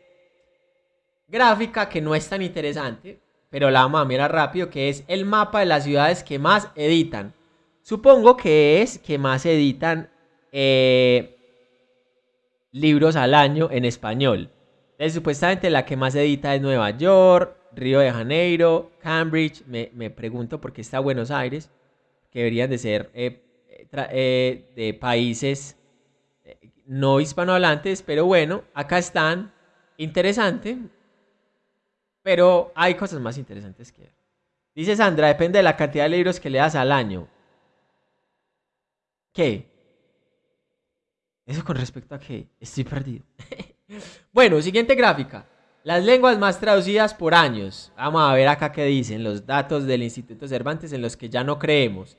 gráfica que no es tan interesante, pero la vamos a mirar rápido, que es el mapa de las ciudades que más editan. Supongo que es que más editan eh, libros al año en español. supuestamente la que más edita es Nueva York, Río de Janeiro, Cambridge. Me, me pregunto por qué está Buenos Aires que deberían de ser eh, eh, de países no hispanohablantes, pero bueno, acá están. Interesante. Pero hay cosas más interesantes que Dice Sandra, depende de la cantidad de libros que le das al año. ¿Qué? Eso con respecto a qué? Estoy perdido. bueno, siguiente gráfica. Las lenguas más traducidas por años. Vamos a ver acá qué dicen los datos del Instituto Cervantes en los que ya no creemos.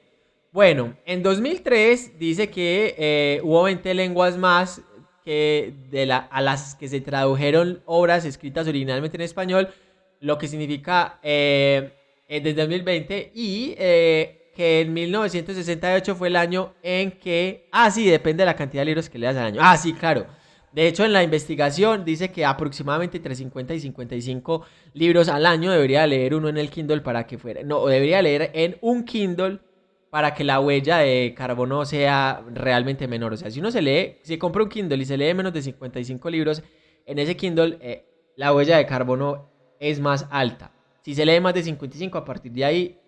Bueno, en 2003 dice que eh, hubo 20 lenguas más que de la, a las que se tradujeron obras escritas originalmente en español, lo que significa eh, eh, desde 2020 y que en 1968 fue el año en que... Ah, sí, depende de la cantidad de libros que leas al año. Ah, sí, claro. De hecho, en la investigación dice que aproximadamente entre 50 y 55 libros al año debería leer uno en el Kindle para que fuera... No, debería leer en un Kindle para que la huella de carbono sea realmente menor. O sea, si uno se lee, si compra un Kindle y se lee menos de 55 libros, en ese Kindle eh, la huella de carbono es más alta. Si se lee más de 55, a partir de ahí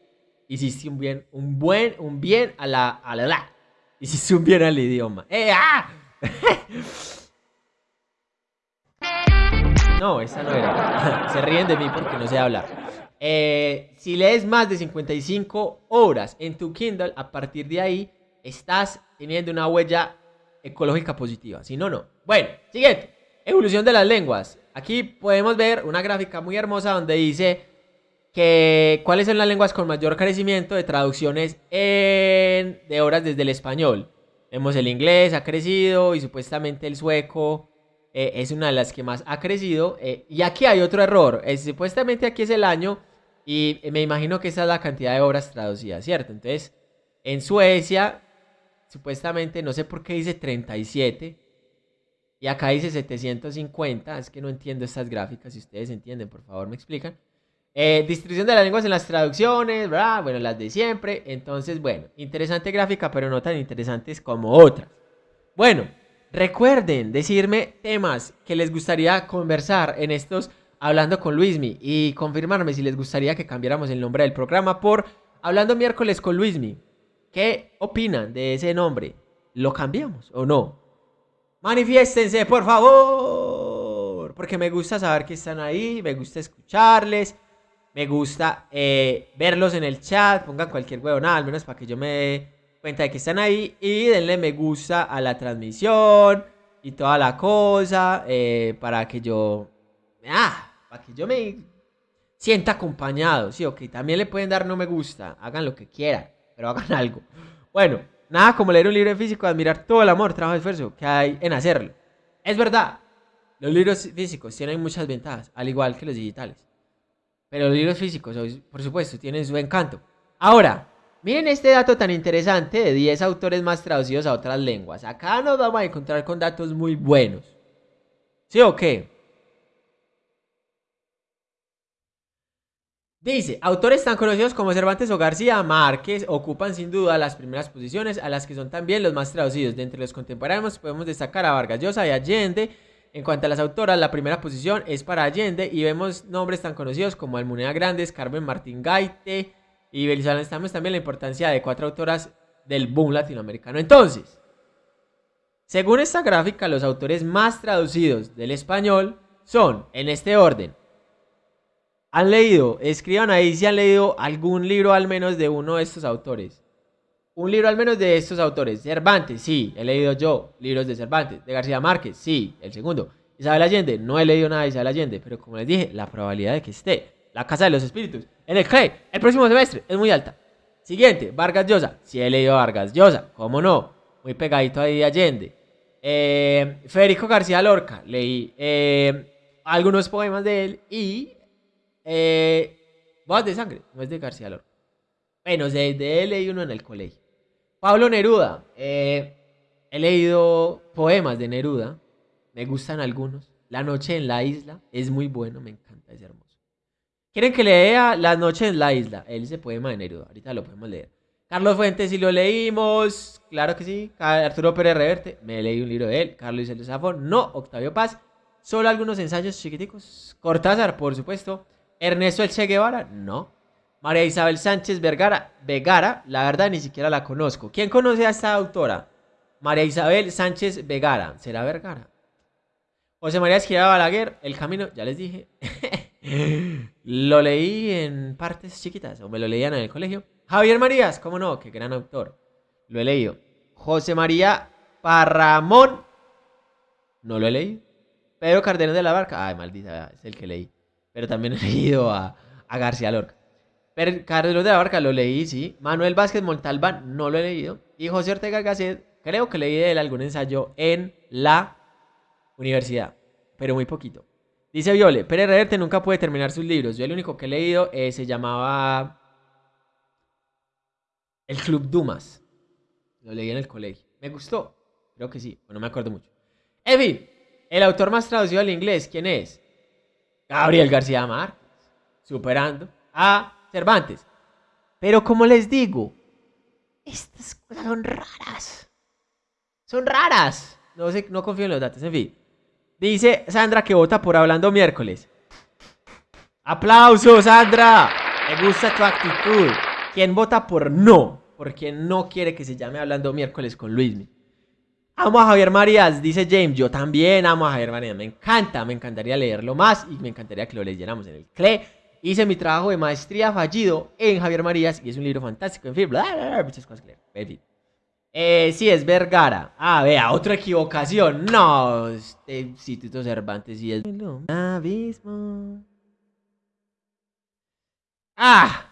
hiciste un bien, un buen, un bien a la, a la, la. hiciste un bien al idioma. ¡Eh, ah! no, esa no era. se ríen de mí porque no sé hablar. Eh, si lees más de 55 horas en tu Kindle, a partir de ahí estás teniendo una huella ecológica positiva. Si no, no. Bueno, siguiente. Evolución de las lenguas. Aquí podemos ver una gráfica muy hermosa donde dice que cuáles son las lenguas con mayor crecimiento de traducciones de horas desde el español. Vemos el inglés ha crecido y supuestamente el sueco eh, es una de las que más ha crecido. Eh, y aquí hay otro error. supuestamente aquí es el año y me imagino que esa es la cantidad de obras traducidas, ¿cierto? Entonces, en Suecia, supuestamente, no sé por qué dice 37. Y acá dice 750. Es que no entiendo estas gráficas. Si ustedes entienden, por favor me explican. Eh, distribución de las lenguas en las traducciones, ¿verdad? Bueno, las de siempre. Entonces, bueno, interesante gráfica, pero no tan interesantes como otras. Bueno, recuerden decirme temas que les gustaría conversar en estos Hablando con Luismi y confirmarme si les gustaría que cambiáramos el nombre del programa por Hablando miércoles con Luismi. ¿Qué opinan de ese nombre? ¿Lo cambiamos o no? Manifiéstense, por favor. Porque me gusta saber que están ahí, me gusta escucharles, me gusta eh, verlos en el chat. Pongan cualquier nada, al menos para que yo me dé cuenta de que están ahí. Y denle me gusta a la transmisión y toda la cosa eh, para que yo... Ah, para que yo me sienta acompañado. Sí, ok, también le pueden dar no me gusta. Hagan lo que quieran, pero hagan algo. Bueno, nada como leer un libro físico, admirar todo el amor, trabajo y esfuerzo que hay en hacerlo. Es verdad, los libros físicos tienen muchas ventajas, al igual que los digitales. Pero los libros físicos, por supuesto, tienen su encanto. Ahora, miren este dato tan interesante de 10 autores más traducidos a otras lenguas. Acá nos vamos a encontrar con datos muy buenos. ¿Sí o qué? Dice, autores tan conocidos como Cervantes o García Márquez ocupan sin duda las primeras posiciones a las que son también los más traducidos. De entre los contemporáneos podemos destacar a Vargas Llosa y Allende. En cuanto a las autoras, la primera posición es para Allende y vemos nombres tan conocidos como Almunea Grandes, Carmen Martín Gaite y estamos también la importancia de cuatro autoras del boom latinoamericano. Entonces, según esta gráfica, los autores más traducidos del español son, en este orden, ¿Han leído? Escriban ahí si han leído algún libro al menos de uno de estos autores. Un libro al menos de estos autores. Cervantes, sí, he leído yo libros de Cervantes. De García Márquez, sí, el segundo. Isabel Allende, no he leído nada de Isabel Allende, pero como les dije, la probabilidad de que esté La Casa de los Espíritus en el CLE el próximo semestre es muy alta. Siguiente, Vargas Llosa. Sí he leído Vargas Llosa, cómo no. Muy pegadito ahí de Allende. Eh, Federico García Lorca, leí eh, algunos poemas de él y eh, Bodas de sangre, no es de García Lorca. Bueno, de, de él leí uno en el colegio. Pablo Neruda. Eh, he leído poemas de Neruda. Me gustan algunos. La noche en la isla es muy bueno, me encanta, es hermoso. ¿Quieren que lea La noche en la isla? Él ese poema de Neruda. Ahorita lo podemos leer. Carlos Fuentes, si lo leímos. Claro que sí. Arturo Pérez Reverte, me leí un libro de él. Carlos Isel Zafón, no. Octavio Paz, solo algunos ensayos chiquiticos. Cortázar, por supuesto. Ernesto El Che Guevara, no. María Isabel Sánchez Vergara, Vegara, la verdad ni siquiera la conozco. ¿Quién conoce a esta autora? María Isabel Sánchez Vegara, ¿será Vergara? José María Esquira Balaguer, El Camino, ya les dije. lo leí en partes chiquitas, o me lo leían en el colegio. Javier Marías, ¿cómo no? Qué gran autor. Lo he leído. José María Parramón, no lo he leído. Pedro Cardenas de la Barca, ay, maldita, es el que leí pero también he leído a, García Lorca. Pero Carlos de la Barca lo leí, sí. Manuel Vázquez Montalbán no lo he leído. Y José Ortega Gasset, creo que leí de él algún ensayo en la universidad, pero muy poquito. Dice Viole, Pérez Reverte nunca puede terminar sus libros. Yo el único que he leído eh, se llamaba El Club Dumas. Lo leí en el colegio. Me gustó. Creo que sí, no me acuerdo mucho. En el autor más traducido al inglés, ¿quién es? Gabriel García Márquez, superando a Cervantes. Pero como les digo, estas cosas son raras. Son raras. No sé, no confío en los datos, en fin. Dice Sandra que vota por hablando miércoles. ¡Aplausos, Sandra! Me gusta tu actitud. ¿Quién vota por no? Porque no quiere que se llame hablando miércoles con Luismi. Amo a Javier Marías, dice James. Yo también amo a Javier Marías. Me encanta, me encantaría leerlo más y me encantaría que lo leyéramos en el CLE. Hice mi trabajo de maestría fallido en Javier Marías y es un libro fantástico. En fin, muchas cosas que leer. En. Eh, sí, es Vergara. Ah, vea, otra equivocación. No, este Instituto Cervantes sí es. Abismo. Ah,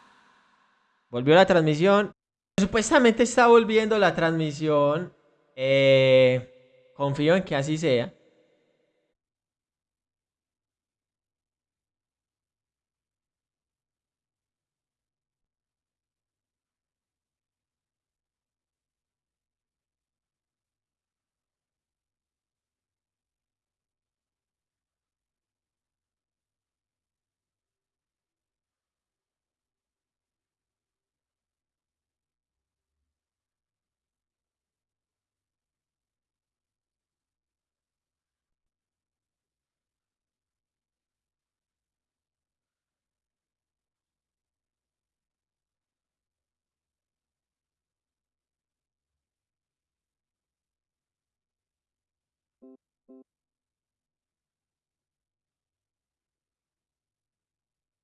volvió la transmisión. Supuestamente está volviendo la transmisión eh, confío en que así sea.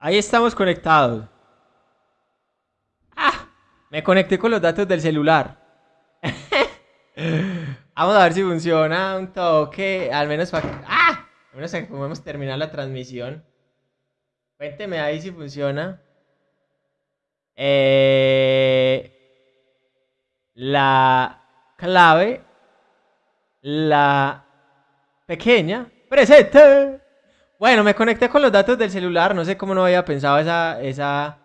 Ahí estamos conectados. Ah, me conecté con los datos del celular. Vamos a ver si funciona un toque, al menos para ¡Ah! Al menos que podemos terminar la transmisión. Cuénteme ahí si funciona. Eh, la clave, la pequeña, presente. Bueno, me conecté con los datos del celular, no sé cómo no había pensado esa, esa,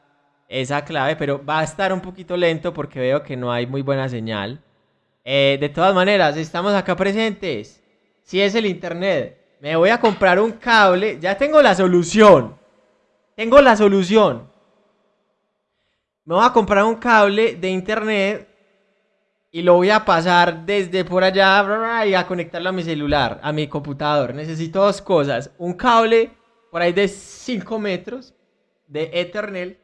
esa clave, pero va a estar un poquito lento porque veo que no hay muy buena señal. Eh, de todas maneras, estamos acá presentes. Si es el internet, me voy a comprar un cable. Ya tengo la solución. Tengo la solución. Me voy a comprar un cable de internet y lo voy a pasar desde por allá y a conectarlo a mi celular, a mi computador. Necesito dos cosas. Un cable por ahí de 5 metros de Ethernet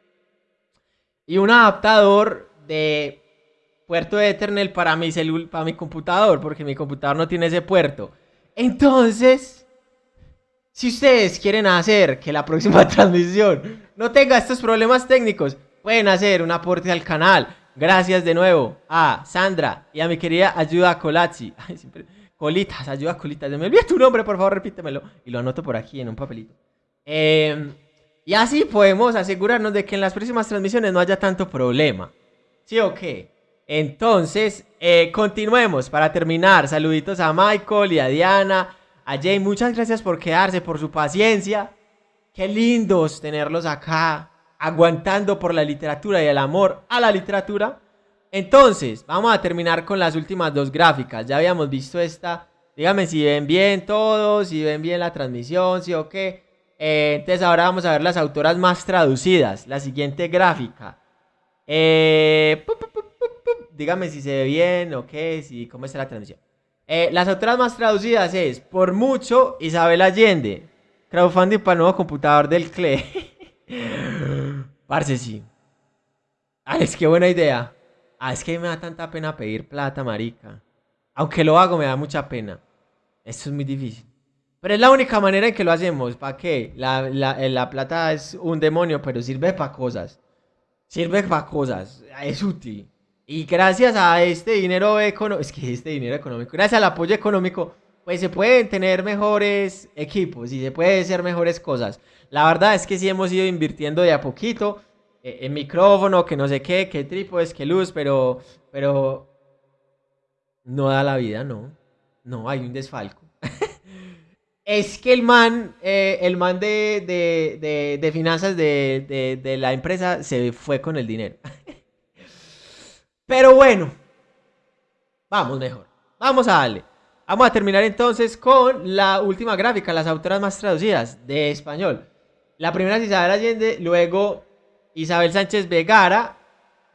y un adaptador de puerto de Ethernet para mi, para mi computador, porque mi computador no tiene ese puerto. Entonces, si ustedes quieren hacer que la próxima transmisión no tenga estos problemas técnicos, pueden hacer un aporte al canal Gracias de nuevo a Sandra y a mi querida Ayuda Colazzi. Colitas, Ayuda Colitas. Me olvidó tu nombre, por favor, repítemelo. Y lo anoto por aquí en un papelito. Em, y así podemos asegurarnos de que en las próximas transmisiones no haya tanto problema. ¿Sí o qué? Entonces, eh, continuemos para terminar. Saluditos a Michael y a Diana. A Jay, muchas gracias por quedarse, por su paciencia. Qué lindos tenerlos acá aguantando por la literatura y el amor a la literatura. Entonces, vamos a terminar con las últimas dos gráficas. Ya habíamos visto esta. Díganme si ven bien todos, si ven bien la transmisión, si o qué. Eh, entonces ahora vamos a ver las autoras más traducidas. La siguiente gráfica. Eh, díganme si se ve bien o qué, si, cómo está la transmisión. Eh, las autoras más traducidas es, por mucho, Isabel Allende. Crowdfunding para el nuevo computador del CLE. Parce, sí. Alex, qué buena idea. Ah, es que me da tanta pena pedir plata, marica. Aunque lo hago, me da mucha pena. Esto es muy difícil. Pero es la única manera en que lo hacemos. ¿Para qué? La, la, plata es un demonio, pero sirve para cosas. Sirve para cosas. Es útil. Y gracias a este dinero económico, es que este dinero económico, gracias al apoyo económico, pues se pueden tener mejores equipos y se pueden hacer mejores cosas. La verdad es que sí hemos ido invirtiendo de a poquito eh, en micrófono, que no sé qué, que trípodes, que luz, pero, pero no da la vida, no. No, hay un desfalco. es que el man, eh, el man de, de, de, finanzas de, de la empresa se fue con el dinero. pero bueno, vamos mejor. Vamos a darle. Vamos a terminar entonces con la última gráfica, las autoras más traducidas de español. La primera es Isabel Allende, luego Isabel Sánchez Vegara.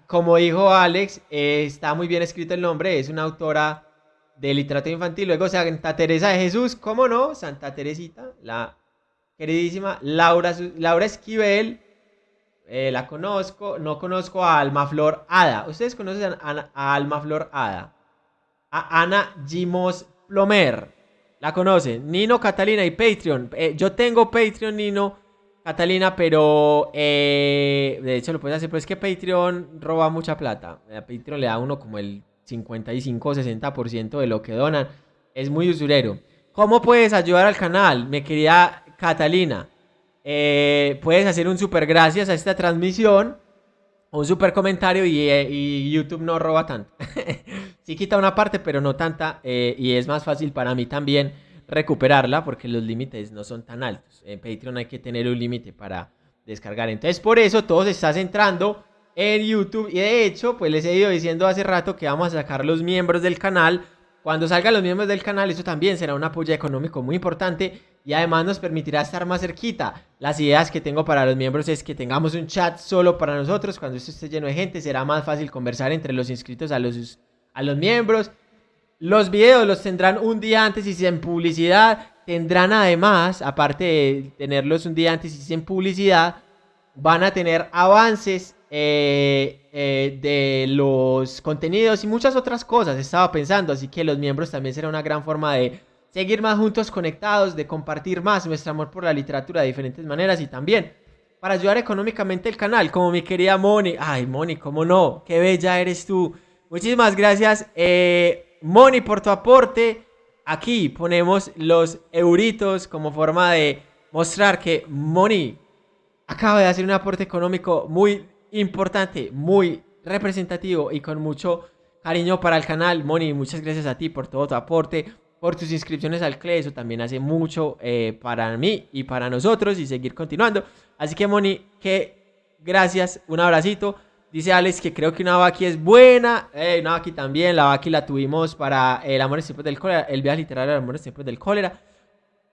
Como dijo Alex, eh, está muy bien escrito el nombre, es una autora de literatura infantil. Luego Santa Teresa de Jesús, ¿cómo no? Santa Teresita, la queridísima Laura, Laura Esquivel. Eh, la conozco, no conozco a Alma Flor Ada. ¿Ustedes conocen a, Alma Flor Ada? A Ana Gimos Plomer. La conocen. Nino, Catalina y Patreon. Eh, yo tengo Patreon, Nino. Catalina, pero eh, de hecho lo puedes hacer, pero es que Patreon roba mucha plata. A Patreon le da uno como el 55 o 60% de lo que donan. Es muy usurero. ¿Cómo puedes ayudar al canal? Me quería Catalina. Eh, puedes hacer un super gracias a esta transmisión. Un super comentario y, eh, YouTube no roba tanto. sí quita una parte, pero no tanta. y es más fácil para mí también recuperarla porque los límites no son tan altos. En Patreon hay que tener un límite para descargar. Entonces, por eso todo se está centrando en YouTube. Y de hecho, pues les he ido diciendo hace rato que vamos a sacar los miembros del canal. Cuando salgan los miembros del canal, eso también será un apoyo económico muy importante y además nos permitirá estar más cerquita. Las ideas que tengo para los miembros es que tengamos un chat solo para nosotros. Cuando esto esté lleno de gente, será más fácil conversar entre los inscritos a los, a los miembros. Los videos los tendrán un día antes y sin publicidad. Tendrán además, aparte de tenerlos un día antes y sin publicidad, van a tener avances eh, eh, de los contenidos y muchas otras cosas. Estaba pensando, así que los miembros también será una gran forma de seguir más juntos conectados, de compartir más nuestro amor por la literatura de diferentes maneras y también para ayudar económicamente el canal, como mi querida Moni. Ay, Moni, cómo no, qué bella eres tú. Muchísimas gracias, eh, Moni, por tu aporte. Aquí ponemos los euritos como forma de mostrar que Moni acaba de hacer un aporte económico muy importante, muy representativo y con mucho cariño para el canal. Moni, muchas gracias a ti por todo tu aporte, por tus inscripciones al CLE. También hace mucho eh, para mí y para nosotros y seguir continuando. Así que, Moni, que gracias, un abracito. Dice Alex que creo que una Baki es buena. Eh, una Baki también. La Baki la tuvimos para El amor en del cólera. El viaje literario El amor en del cólera.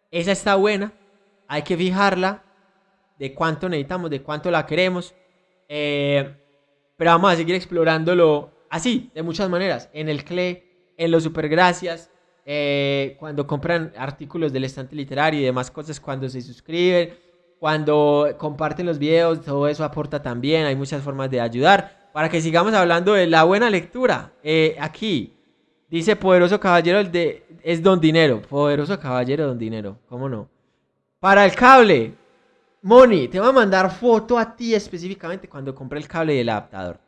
Esa está buena. Hay que fijarla. De cuánto necesitamos, de cuánto la queremos. Eh, pero vamos a seguir explorándolo así, de muchas maneras. En el CLE, en los supergracias. Eh, cuando compran artículos del estante literario y demás cosas. Cuando se suscriben cuando comparten los videos, todo eso aporta también. Hay muchas formas de ayudar. Para que sigamos hablando de la buena lectura. Eh, aquí dice Poderoso Caballero el de, es Don Dinero. Poderoso Caballero Don Dinero. ¿Cómo no? Para el cable. Moni, te voy a mandar foto a ti específicamente cuando compré el cable del adaptador.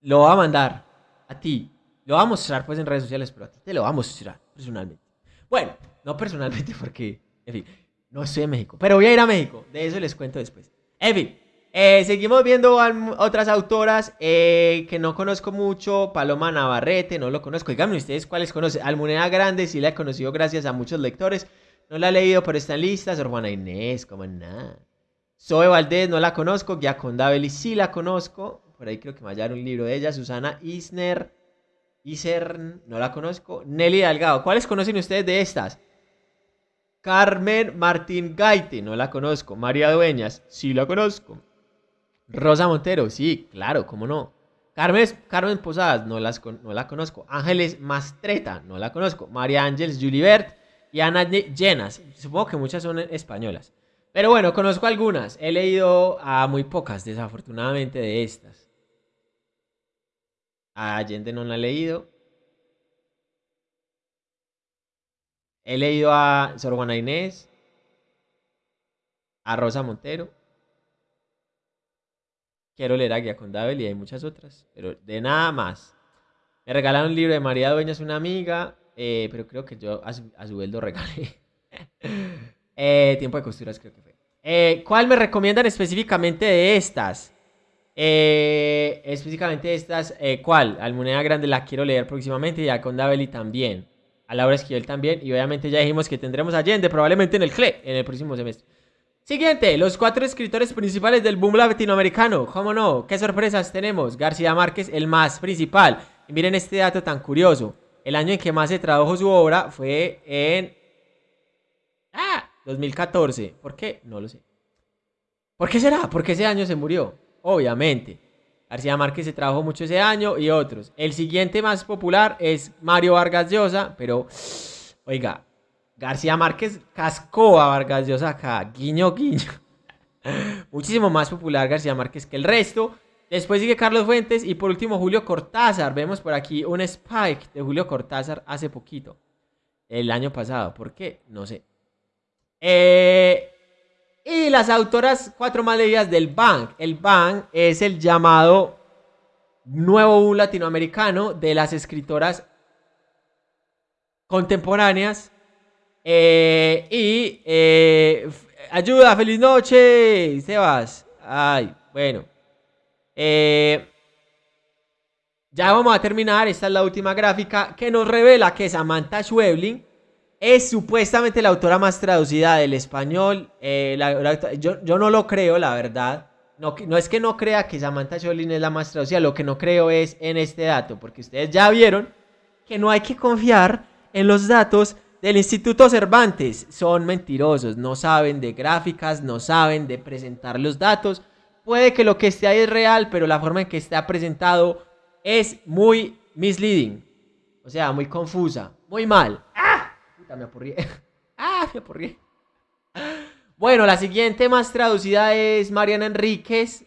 Lo voy a mandar a ti. Lo voy a mostrar pues en redes sociales, pero a ti te lo voy a mostrar personalmente. Bueno, no personalmente porque, en fin. No estoy en México, pero voy a ir a México. De eso les cuento después. En fin, eh, seguimos viendo otras autoras eh, que no conozco mucho. Paloma Navarrete, no lo conozco. Díganme ustedes cuáles conocen. Almunea Grande, sí la he conocido gracias a muchos lectores. No la he leído, pero está en lista. Sor Juana Inés, como nada. Zoe Valdés, no la conozco. Giaconda Belli, sí la conozco. Por ahí creo que me hallaron un libro de ella. Susana Isner. Isern, no la conozco. Nelly Delgado, ¿cuáles conocen ustedes de estas? Carmen Martín Gaite, no la conozco. María Dueñas, sí la conozco. Rosa Montero, sí, claro, cómo no. Carmen, Carmen Posadas, no, la conozco. Ángeles Mastreta, no la conozco. María Ángeles Julibert y Ana Llenas. Supongo que muchas son españolas. Pero bueno, conozco algunas. He leído a muy pocas, desafortunadamente, de estas. A Allende no la he leído. He leído a Sor Juana Inés, a Rosa Montero. Quiero leer a Guía Condabel y hay muchas otras, pero de nada más. Me regalaron un libro de María Dueñas, una amiga, eh, pero creo que yo a su, a lo regalé. Eh, tiempo de costuras creo que fue. Eh, ¿Cuál me recomiendan específicamente de estas? específicamente de estas, ¿cuál? Almunea Grande la quiero leer próximamente y a Condabeli también a Laura Esquivel también. Y obviamente ya dijimos que tendremos Allende probablemente en el CLE en el próximo semestre. Siguiente, los cuatro escritores principales del boom latinoamericano. ¿Cómo no? ¿Qué sorpresas tenemos? García Márquez, el más principal. Miren este dato tan curioso. El año en que más se tradujo su obra fue en... ¡Ah! 2014. ¿Por qué? No lo sé. ¿Por qué será? Porque ese año se murió. Obviamente. García Márquez se trabajó mucho ese año y otros. El siguiente más popular es Mario Vargas Llosa, pero oiga, García Márquez cascó a Vargas Llosa acá, guiño guiño. Muchísimo más popular García Márquez que el resto. Después sigue Carlos Fuentes y por último Julio Cortázar. Vemos por aquí un spike de Julio Cortázar hace poquito. El año pasado. ¿Por qué? No sé. Eh, y las autoras cuatro más leídas del Bank. El Bank es el llamado nuevo latinoamericano de las escritoras contemporáneas. Eh, y eh, ayuda, feliz noche, Sebas. Ay, bueno. Eh, ya vamos a terminar. Esta es la última gráfica que nos revela que Samantha Schweblin es supuestamente la autora más traducida del español. Eh, yo, no lo creo, la verdad. No, no, es que no crea que Samantha Cholin es la más traducida, lo que no creo es en este dato, porque ustedes ya vieron que no hay que confiar en los datos del Instituto Cervantes. Son mentirosos, no saben de gráficas, no saben de presentar los datos. Puede que lo que esté ahí es real, pero la forma en que está presentado es muy misleading. O sea, muy confusa, muy mal me apurrí. ah, me apurrí. Bueno, la siguiente más traducida es Mariana Enríquez.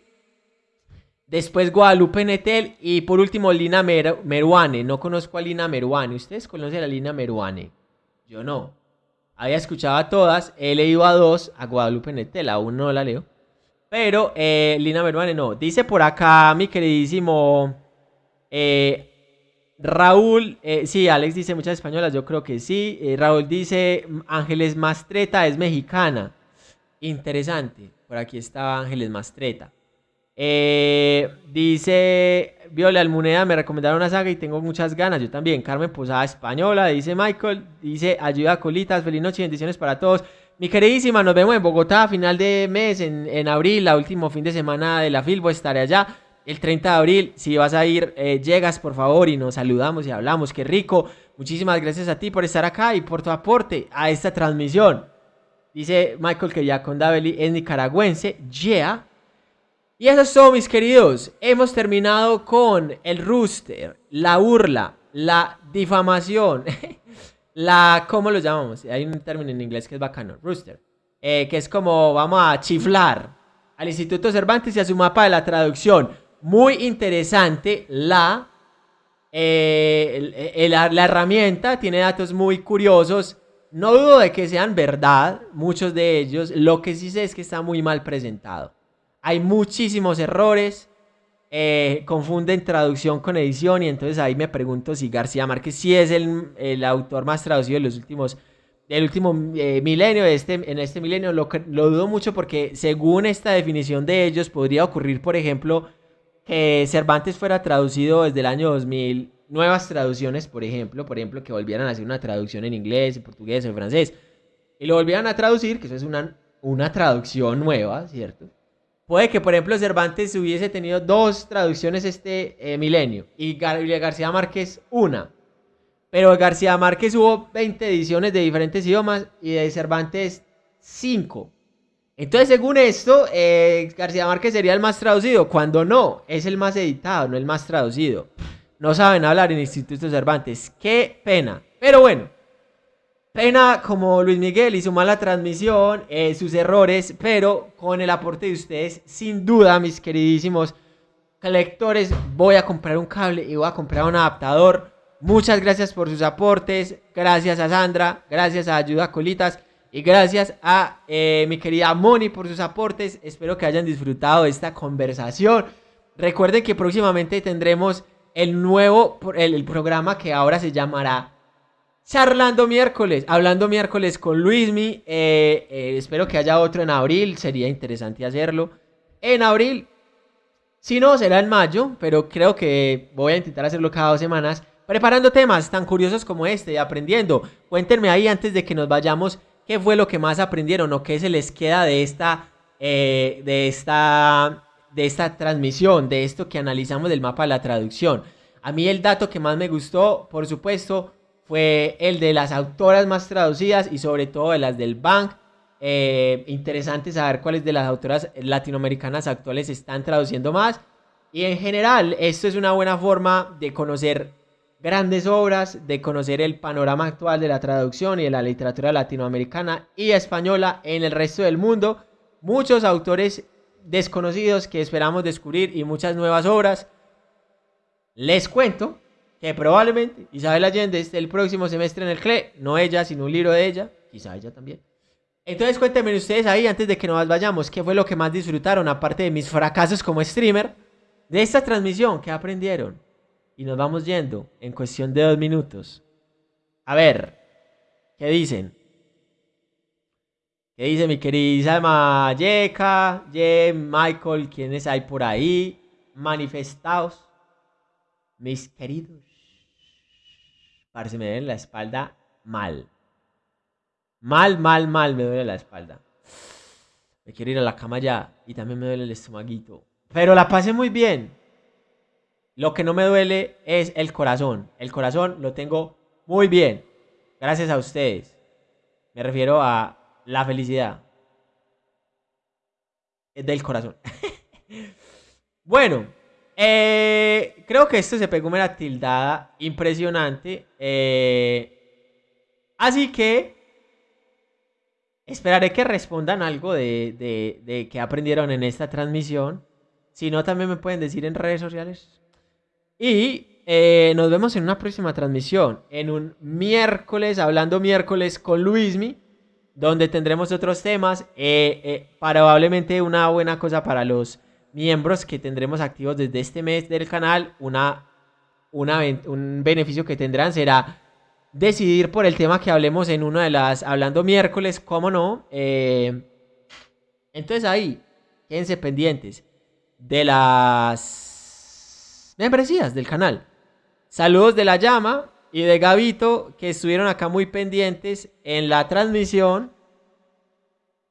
Después Guadalupe Netel. Y por último Lina Meruane. No conozco a Lina Meruane. ¿Ustedes conocen a Lina Meruane? Yo no. había escuchado a todas, he leído a dos, a Guadalupe Netel, aún no la leo. Pero eh, Lina Meruane no. Dice por acá mi queridísimo eh, Raúl. Eh, sí, Alex dice muchas españolas, yo creo que sí. Raúl dice Ángeles Mastreta es mexicana. Interesante. Por aquí está Ángeles Mastreta. dice Viola Almuneda, me recomendaron una saga y tengo muchas ganas. Yo también. Carmen Posada Española, dice Michael. Dice Ayuda Colitas, feliz noche y bendiciones para todos. Mi queridísima, nos vemos en Bogotá a final de mes, en, abril, la último fin de semana de la Filbo, estaré allá. El 30 de abril, si vas a ir, eh, llegas por favor y nos saludamos y hablamos. Qué rico. Muchísimas gracias a ti por estar acá y por tu aporte a esta transmisión. Dice Michael que ya con Daveli es nicaragüense. Yeah. Y eso es todo, mis queridos. Hemos terminado con el rooster, la burla, la difamación. la, ¿cómo lo llamamos? Hay un término en inglés que es bacano, rooster, eh, que es como, vamos a chiflar al Instituto Cervantes y a su mapa de la traducción. Muy interesante la, eh, la, la herramienta, tiene datos muy curiosos. No dudo de que sean verdad, muchos de ellos. Lo que sí sé es que está muy mal presentado. Hay muchísimos errores eh, confunden traducción con edición y entonces ahí me pregunto si García Márquez sí es el, autor más traducido de los últimos del último eh, milenio, este, en este milenio lo, lo dudo mucho porque según esta definición de ellos podría ocurrir, por ejemplo, que Cervantes fuera traducido desde el año 2000, nuevas traducciones, por ejemplo, por ejemplo, que volvieran a hacer una traducción en inglés, en portugués, en francés, y lo volvieran a traducir, que eso es una, una traducción nueva, ¿cierto? Puede que, por ejemplo, Cervantes hubiese tenido dos traducciones este eh, milenio y García Márquez una. Pero García Márquez hubo 20 ediciones de diferentes idiomas y de Cervantes 5. Entonces, según esto, eh, García Márquez sería el más traducido, cuando no, es el más editado, no el más traducido. No saben hablar en Instituto Cervantes. Qué pena. Pero bueno, Pena como Luis Miguel y su mala transmisión, eh, sus errores, pero con el aporte de ustedes, sin duda, mis queridísimos lectores, voy a comprar un cable y voy a comprar un adaptador. Muchas gracias por sus aportes, gracias a Sandra, gracias a Ayuda Colitas y gracias a eh, mi querida Moni por sus aportes. Espero que hayan disfrutado esta conversación. Recuerden que próximamente tendremos el nuevo el programa que ahora se llamará charlando miércoles, hablando miércoles con Luismi. Eh, eh, espero que haya otro en abril, sería interesante hacerlo. En abril, si no, será en mayo, pero creo que voy a intentar hacerlo cada dos semanas. Preparando temas tan curiosos como este y aprendiendo. Cuéntenme ahí antes de que nos vayamos qué fue lo que más aprendieron o qué se les queda de esta, eh, de esta, de esta transmisión, de esto que analizamos del mapa de la traducción. A mí el dato que más me gustó, por supuesto, fue el de las autoras más traducidas y sobre todo de las del Bank. Eh, interesante saber cuáles de las autoras latinoamericanas actuales están traduciendo más. Y en general, esto es una buena forma de conocer grandes obras, de conocer el panorama actual de la traducción y de la literatura latinoamericana y española en el resto del mundo. Muchos autores desconocidos que esperamos descubrir y muchas nuevas obras. Les cuento que probablemente Isabel Allende esté el próximo semestre en el CLE, no ella, sino un libro de ella, quizá ella también. Entonces cuéntenme ustedes ahí, antes de que nos vayamos, qué fue lo que más disfrutaron, aparte de mis fracasos como streamer, de esta transmisión, qué aprendieron. Y nos vamos yendo en cuestión de dos minutos. A ver, ¿qué dicen? ¿Qué dice mi querida Mayeka, Ye, Michael, quiénes hay por ahí? Manifestados, mis queridos se me duele la espalda mal. Mal, mal, mal me duele la espalda. Me quiero ir a la cama ya y también me duele el estomaguito. Pero la pasé muy bien. Lo que no me duele es el corazón. El corazón lo tengo muy bien. Gracias a ustedes. Me refiero a la felicidad. Del corazón. bueno, eh, creo que esto se pegó una tildada impresionante. Eh, así que esperaré que respondan algo de, de, que aprendieron en esta transmisión. Si no, también me pueden decir en redes sociales. Y eh, nos vemos en una próxima transmisión. En un miércoles, hablando miércoles con Luismi. donde tendremos otros temas. Eh, eh, probablemente una buena cosa para los miembros que tendremos activos desde este mes del canal. Una, una, un beneficio que tendrán será decidir por el tema que hablemos en una de las Hablando miércoles, cómo no. Entonces ahí, quédense pendientes de las membresías del canal. Saludos de la llama y de Gavito que estuvieron acá muy pendientes en la transmisión.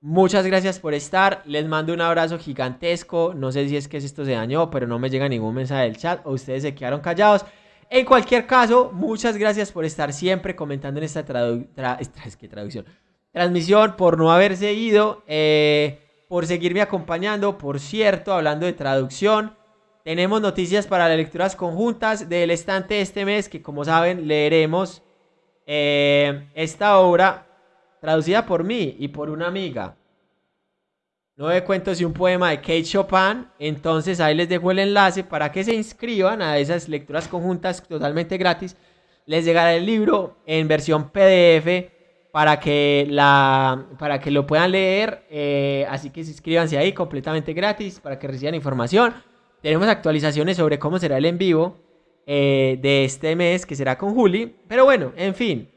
Muchas gracias por estar. Les mando un abrazo gigantesco. No sé si es que esto se dañó, pero no me llega ningún mensaje del chat o ustedes se quedaron callados. En cualquier caso, muchas gracias por estar siempre comentando en esta traducción. Transmisión, por no haberse ido, eh, por seguirme acompañando. Por cierto, hablando de traducción, tenemos noticias para las lecturas conjuntas del estante este mes, que como saben, leeremos eh, esta obra traducida por mí y por una amiga. Nueve cuentos y un poema de Kate Chopin. Entonces ahí les dejo el enlace para que se inscriban a esas lecturas conjuntas totalmente gratis. Les llegará el libro en versión PDF para que, la, para que lo puedan leer. Eh, así que inscríbanse ahí completamente gratis para que reciban información. Tenemos actualizaciones sobre cómo será el en vivo eh, de este mes, que será con Juli. Pero bueno, en fin.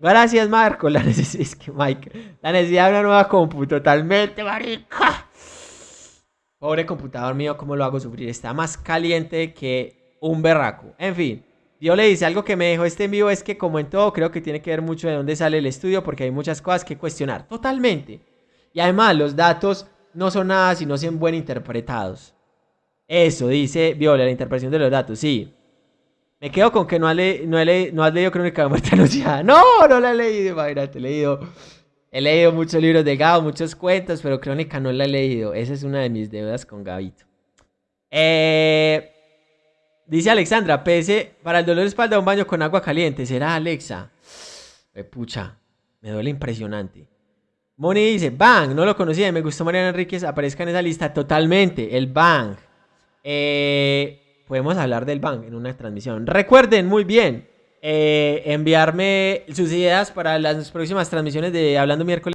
Gracias, Marco. La necesidad, que Mike, la necesidad de una nueva compu, totalmente, marica. Pobre computador mío, ¿cómo lo hago sufrir? Está más caliente que un berraco. En fin, yo le dice algo que me dejó este en vivo es que, como en todo, creo que tiene que ver mucho de dónde sale el estudio, porque hay muchas cosas que cuestionar. Totalmente. Y además, los datos no son nada si no son buen interpretados. Eso dice Viola, la interpretación de los datos, sí. Me quedo con que no, has leído Crónica de Muerte Anunciada. No, no la he leído, imagínate, he leído, he leído muchos libros de Gabo, muchos cuentos, pero Crónica no la he leído. Esa es una de mis deudas con Gabito. Eh, dice Alexandra, pese para el dolor de espalda un baño con agua caliente. ¿Será Alexa? Eh, pucha, me duele impresionante. Moni dice, Bang, no lo conocía, me gustó Mariana Enríquez, aparezca en esa lista totalmente, el Bang. Eh, podemos hablar del bank en una transmisión. Recuerden muy bien eh, enviarme sus ideas para las próximas transmisiones de Hablando Miércoles.